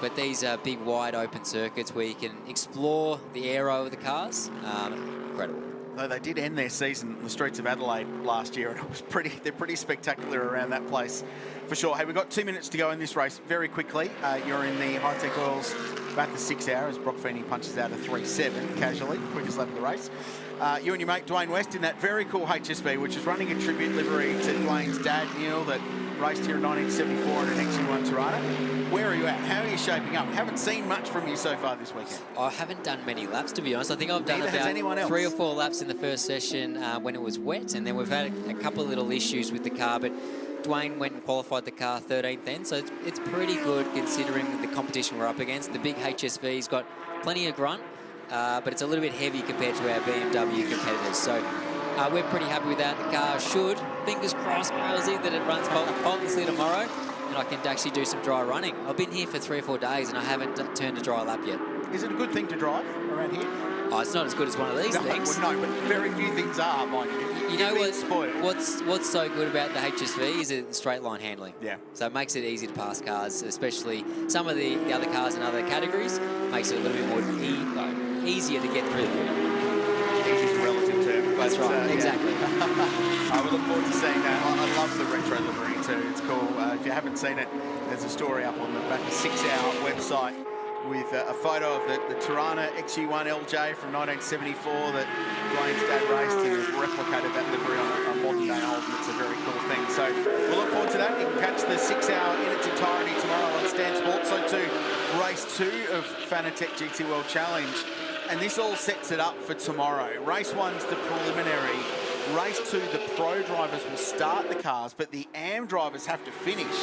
[SPEAKER 13] but these are big, wide open circuits where you can explore the aero of the cars. Um, incredible
[SPEAKER 11] though they did end their season on the streets of Adelaide last year, and it was pretty. They're pretty spectacular around that place, for sure. Hey, we've got two minutes to go in this race. Very quickly, uh, you're in the Hi-Tec Oils about the six hours. Brock Feeney punches out a 3-7 casually, quickest lap of the race. Uh, you and your mate Dwayne West in that very cool HSV, which is running a tribute livery to Dwayne's dad, Neil, that raced here in 1974 in an XU1 Torana. Where are you at? How are you shaping up? Haven't seen much from you so far this weekend.
[SPEAKER 13] I haven't done many laps, to be honest. I think I've done
[SPEAKER 11] Neither
[SPEAKER 13] about three or four laps in the first session uh, when it was wet, and then we've had a, a, couple of little issues with the car, but Dwayne went and qualified the car 13th then, so it's, it's pretty good considering the competition we're up against. The big HSV's got plenty of grunt, uh, but it's a little bit heavy compared to our BMW competitors. So uh, we're pretty happy with that. The car should, fingers crossed, Rosie, that it runs faultlessly tomorrow I can actually do some dry running. I've been here for three or four days and I haven't turned a dry lap yet.
[SPEAKER 11] Is it a good thing to drive around here?
[SPEAKER 13] Oh, it's not as good as one of these [LAUGHS]
[SPEAKER 11] no,
[SPEAKER 13] things.
[SPEAKER 11] Well, no, but very few things are, mind you.
[SPEAKER 13] You know what, what's what's so good about the HSV is it's straight line handling.
[SPEAKER 11] Yeah.
[SPEAKER 13] So it makes it easy to pass cars, especially some of the, the other cars in other categories. Makes it a little bit more e easier to get through the
[SPEAKER 11] Easy is a relative term.
[SPEAKER 13] That's right,
[SPEAKER 11] yeah.
[SPEAKER 13] exactly. [LAUGHS]
[SPEAKER 11] I would look forward to seeing that. I, I love the retro livery too. It's cool. Uh, if you haven't seen it, there's a story up on the back of Six Hour website with uh, a photo of the, the Torana XU1 LJ from 1974 that Dwayne's dad raced and has replicated that livery on a, a modern day old. It's a very cool thing. So we'll look forward to that. You can catch the Six Hour in its entirety tomorrow on Stan Sports. So too, race two of Fanatec GT World Challenge. And this all sets it up for tomorrow. Race one's the preliminary. Race two, the pro drivers will start the cars, but the AM drivers have to finish.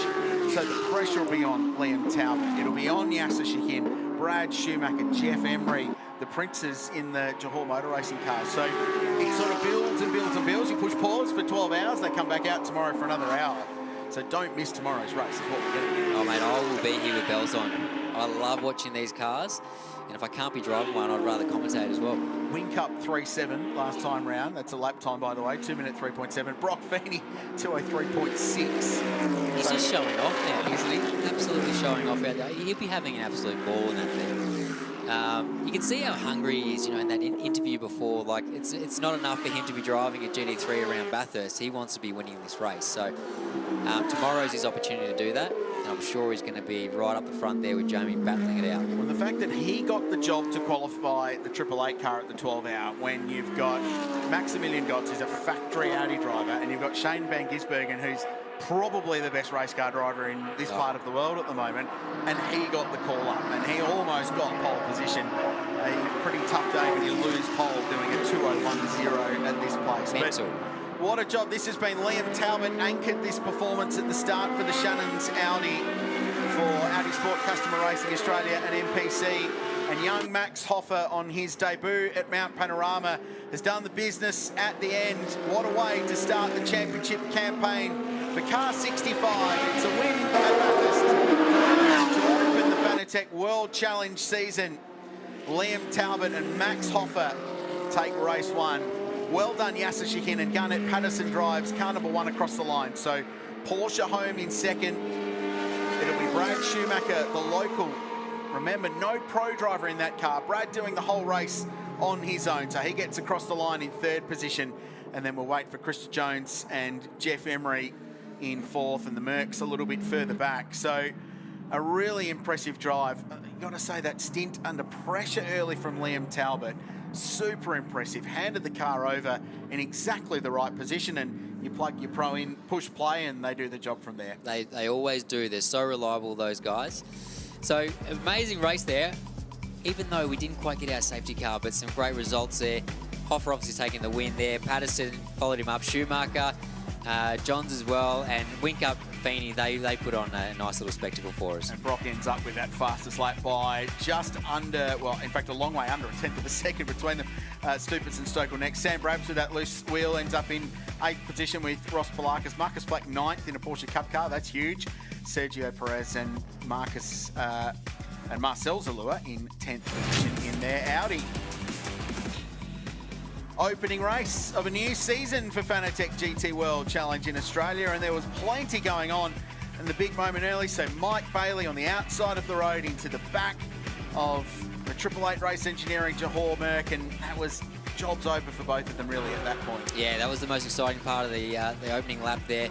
[SPEAKER 11] So the pressure will be on Liam Talbot. It'll be on Yasser Shahin, Brad Schumacher, Geoff Emery, the princes in the Johor Motor Racing cars. So it sort of builds and builds and builds. You push pause for 12 hours, they come back out tomorrow for another hour. So don't miss tomorrow's race, is what we're getting.
[SPEAKER 13] Oh, mate, I will be here with bells on. I love watching these cars, and if I can't be driving one, I'd rather commentate as well.
[SPEAKER 11] Whincup 3.7 last time round. That's a lap time, by the way. 2 minute 3.7. Brock Feeney, 203.6.
[SPEAKER 13] He's just showing off now, isn't he? Absolutely showing off out there. He'll be having an absolute ball in that thing. Um, you can see how hungry he is, you know, in that in interview before. Like, it's it's not enough for him to be driving a GT3 around Bathurst. He wants to be winning this race. So um, tomorrow's his opportunity to do that. And I'm sure he's going to be right up the front there with Jamie battling it out.
[SPEAKER 11] Well, the fact that he got the job to qualify the Triple Eight car at the 12 hour when you've got Maximilian Götz, who's a factory Audi driver, and you've got Shane Van Gisbergen, who's probably the best race car driver in this part of the world at the moment, and he got the call up, and he almost got pole position. A pretty tough day when you lose pole doing a 201.0 at this place.
[SPEAKER 13] Mental.
[SPEAKER 11] But what a job. This has been Liam Talbot anchored this performance at the start for the Shannon's Audi for Audi Sport Customer Racing Australia and MPC. And young Max Hofer on his debut at Mount Panorama has done the business at the end. What a way to start the championship campaign for Car 65. It's a win at Bathurst to open the Fanatec World Challenge season. Liam Talbot and Max Hofer take race one. Well done, Yasser Shahin and Garnet Patterson drives car number one across the line. So Porsche home in second. It'll be Brad Schumacher, the local. Remember, no pro driver in that car. Brad doing the whole race on his own. So he gets across the line in third position. And then we'll wait for Krista Jones and Geoff Emery in fourth and the Mercs a little bit further back. So a really impressive drive. Uh, You've got to say that stint under pressure early from Liam Talbot. Super impressive. Handed the car over in exactly the right position and you plug your pro in, push play and they do the job from there.
[SPEAKER 13] They, they always do. They're so reliable, those guys. So, amazing race there. Even though we didn't quite get our safety car, but some great results there. Hofer obviously taking the win there. Patterson followed him up. Schumacher, uh, Johns as well, and Whincup Feeney, they, they put on a nice little spectacle for us.
[SPEAKER 11] And Brock ends up with that fastest lap by just under, well, in fact, a long way under, a tenth of a second between them. Uh, Stupitz and Stokell next. Sam Brabs with that loose wheel ends up in eighth position with Ross Poulakis. Marcus Flack ninth in a Porsche Cup car. That's huge. Sergio Perez and Marcus uh, and Marcel Zalloua in 10th position in their Audi. Opening race of a new season for Fanatec GT World Challenge in Australia, and there was plenty going on. And the big moment early, so Mike Bailey on the outside of the road into the back of the Triple Eight Race Engineering Johor Merc, and that was jobs over for both of them really at that point.
[SPEAKER 13] Yeah, that was the most exciting part of the uh, the opening lap there.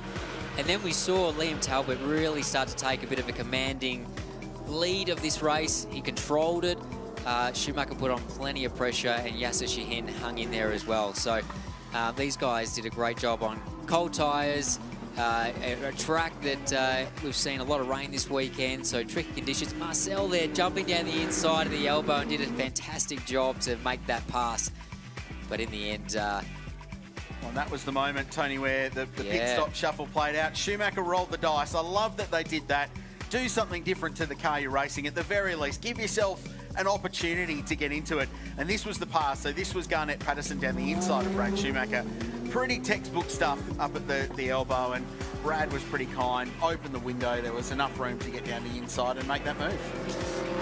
[SPEAKER 13] And then we saw Liam Talbot really start to take a bit of a commanding lead of this race. He controlled it. Uh, Schumacher put on plenty of pressure and Yasser Shahin hung in there as well. So uh, these guys did a great job on cold tyres, uh, a, a track that uh, we've seen a lot of rain this weekend, so tricky conditions. Marcel there jumping down the inside of the elbow and did a fantastic job to make that pass. But in the end, uh,
[SPEAKER 11] Well, and that was the moment, Tony, where the, the pit stop shuffle played out. Schumacher rolled the dice. I love that they did that. Do something different to the car you're racing. At the very least, give yourself an opportunity to get into it. And this was the pass. So this was Garnet Patterson down the inside of Brad Schumacher. Pretty textbook stuff up at the, the elbow. And Brad was pretty kind. Opened the window. There was enough room to get down the inside and make that move.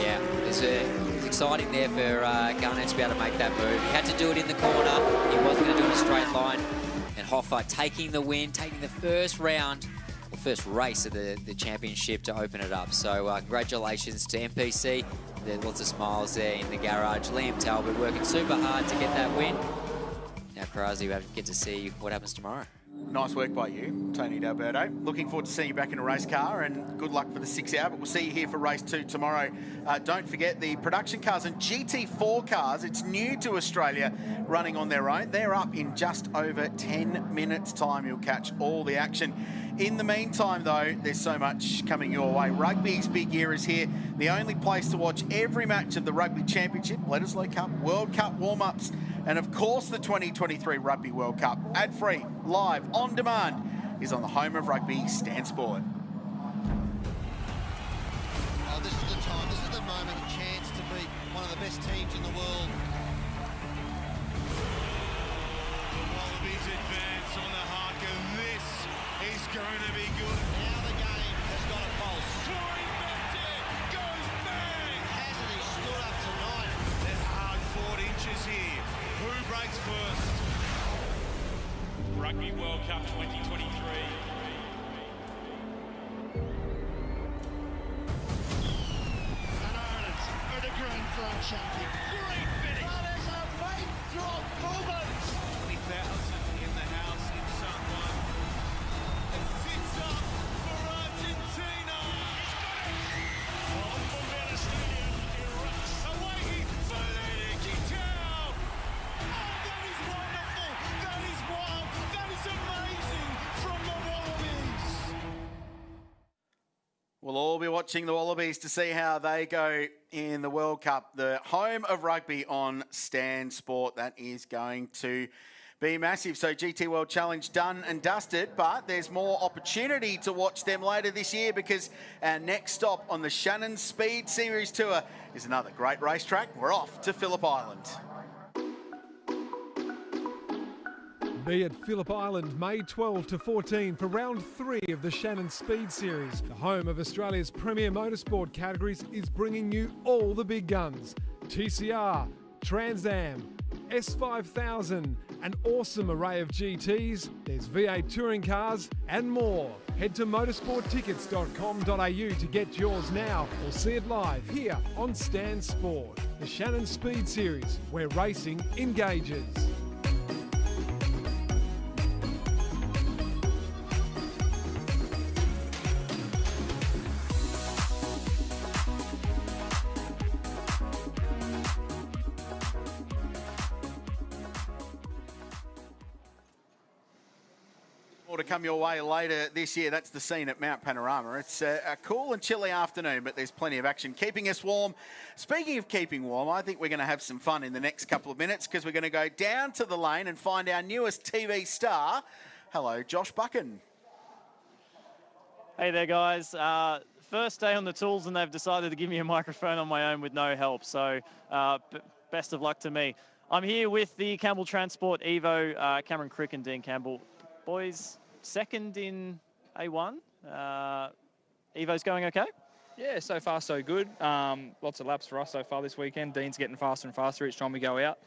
[SPEAKER 13] Yeah, it was, uh, it was exciting there for uh, Garnet to be able to make that move. He had to do it in the corner. He wasn't going to do it in a straight line. And Hofer taking the win, taking the first round, first race of the, the championship to open it up. So uh, congratulations to MPC. There's lots of smiles there in the garage. Liam Talbot working super hard to get that win. now Karazi will get to see what happens tomorrow.
[SPEAKER 11] Nice work by you, Tony D'Alberto. Looking forward to seeing you back in a race car and good luck for the six hour, but we'll see you here for race two tomorrow. Uh, don't forget the production cars and GT4 cars, it's new to Australia, running on their own. They're up in just over 10 minutes' time. You'll catch all the action. In the meantime, though, there's so much coming your way. Rugby's big year is here. The only place to watch every match of the Rugby Championship, Bledisloe Cup, World Cup warm-ups, and of course the 2023 Rugby World Cup, ad-free, live, on demand, is on the home of rugby, Stan Sport.
[SPEAKER 17] Oh, this is the time, this is the moment, a chance to beat one of the best teams in the world.
[SPEAKER 18] Rugby World Cup 2023.
[SPEAKER 11] Watching the Wallabies to see how they go in the World Cup. The home of rugby on Stan Sport. That is going to be massive. So GT World Challenge done and dusted, but there's more opportunity to watch them later this year because our next stop on the Shannon Speed Series Tour is another great racetrack. We're off to Phillip Island.
[SPEAKER 19] Be at Phillip Island May 12 to 14 for round three of the Shannon Speed Series. The home of Australia's premier motorsport categories is bringing you all the big guns TCR, Trans Am, S5000, an awesome array of GTs, there's V8 touring cars, and more. Head to motorsporttickets.com.au to get yours now or see it live here on Stan Sport. The Shannon Speed Series, where racing engages.
[SPEAKER 11] Come your way later this year. That's the scene at Mount Panorama. It's a, a, cool and chilly afternoon, but there's plenty of action keeping us warm. Speaking of keeping warm, I think we're going to have some fun in the next couple of minutes because we're going to go down to the lane and find our newest TV star. Hello, Josh Buchan.
[SPEAKER 20] Hey there, guys. Uh, first day on the tools, and they've decided to give me a microphone on my own with no help. So, uh, best of luck to me. I'm here with the Campbell Transport Evo, uh, Cameron Crick and Dean Campbell. Boys, second in A1. Uh, Evo's going okay?
[SPEAKER 21] Yeah, so far so good. Um, lots of laps for us so far this weekend. Dean's getting faster and faster each time we go out.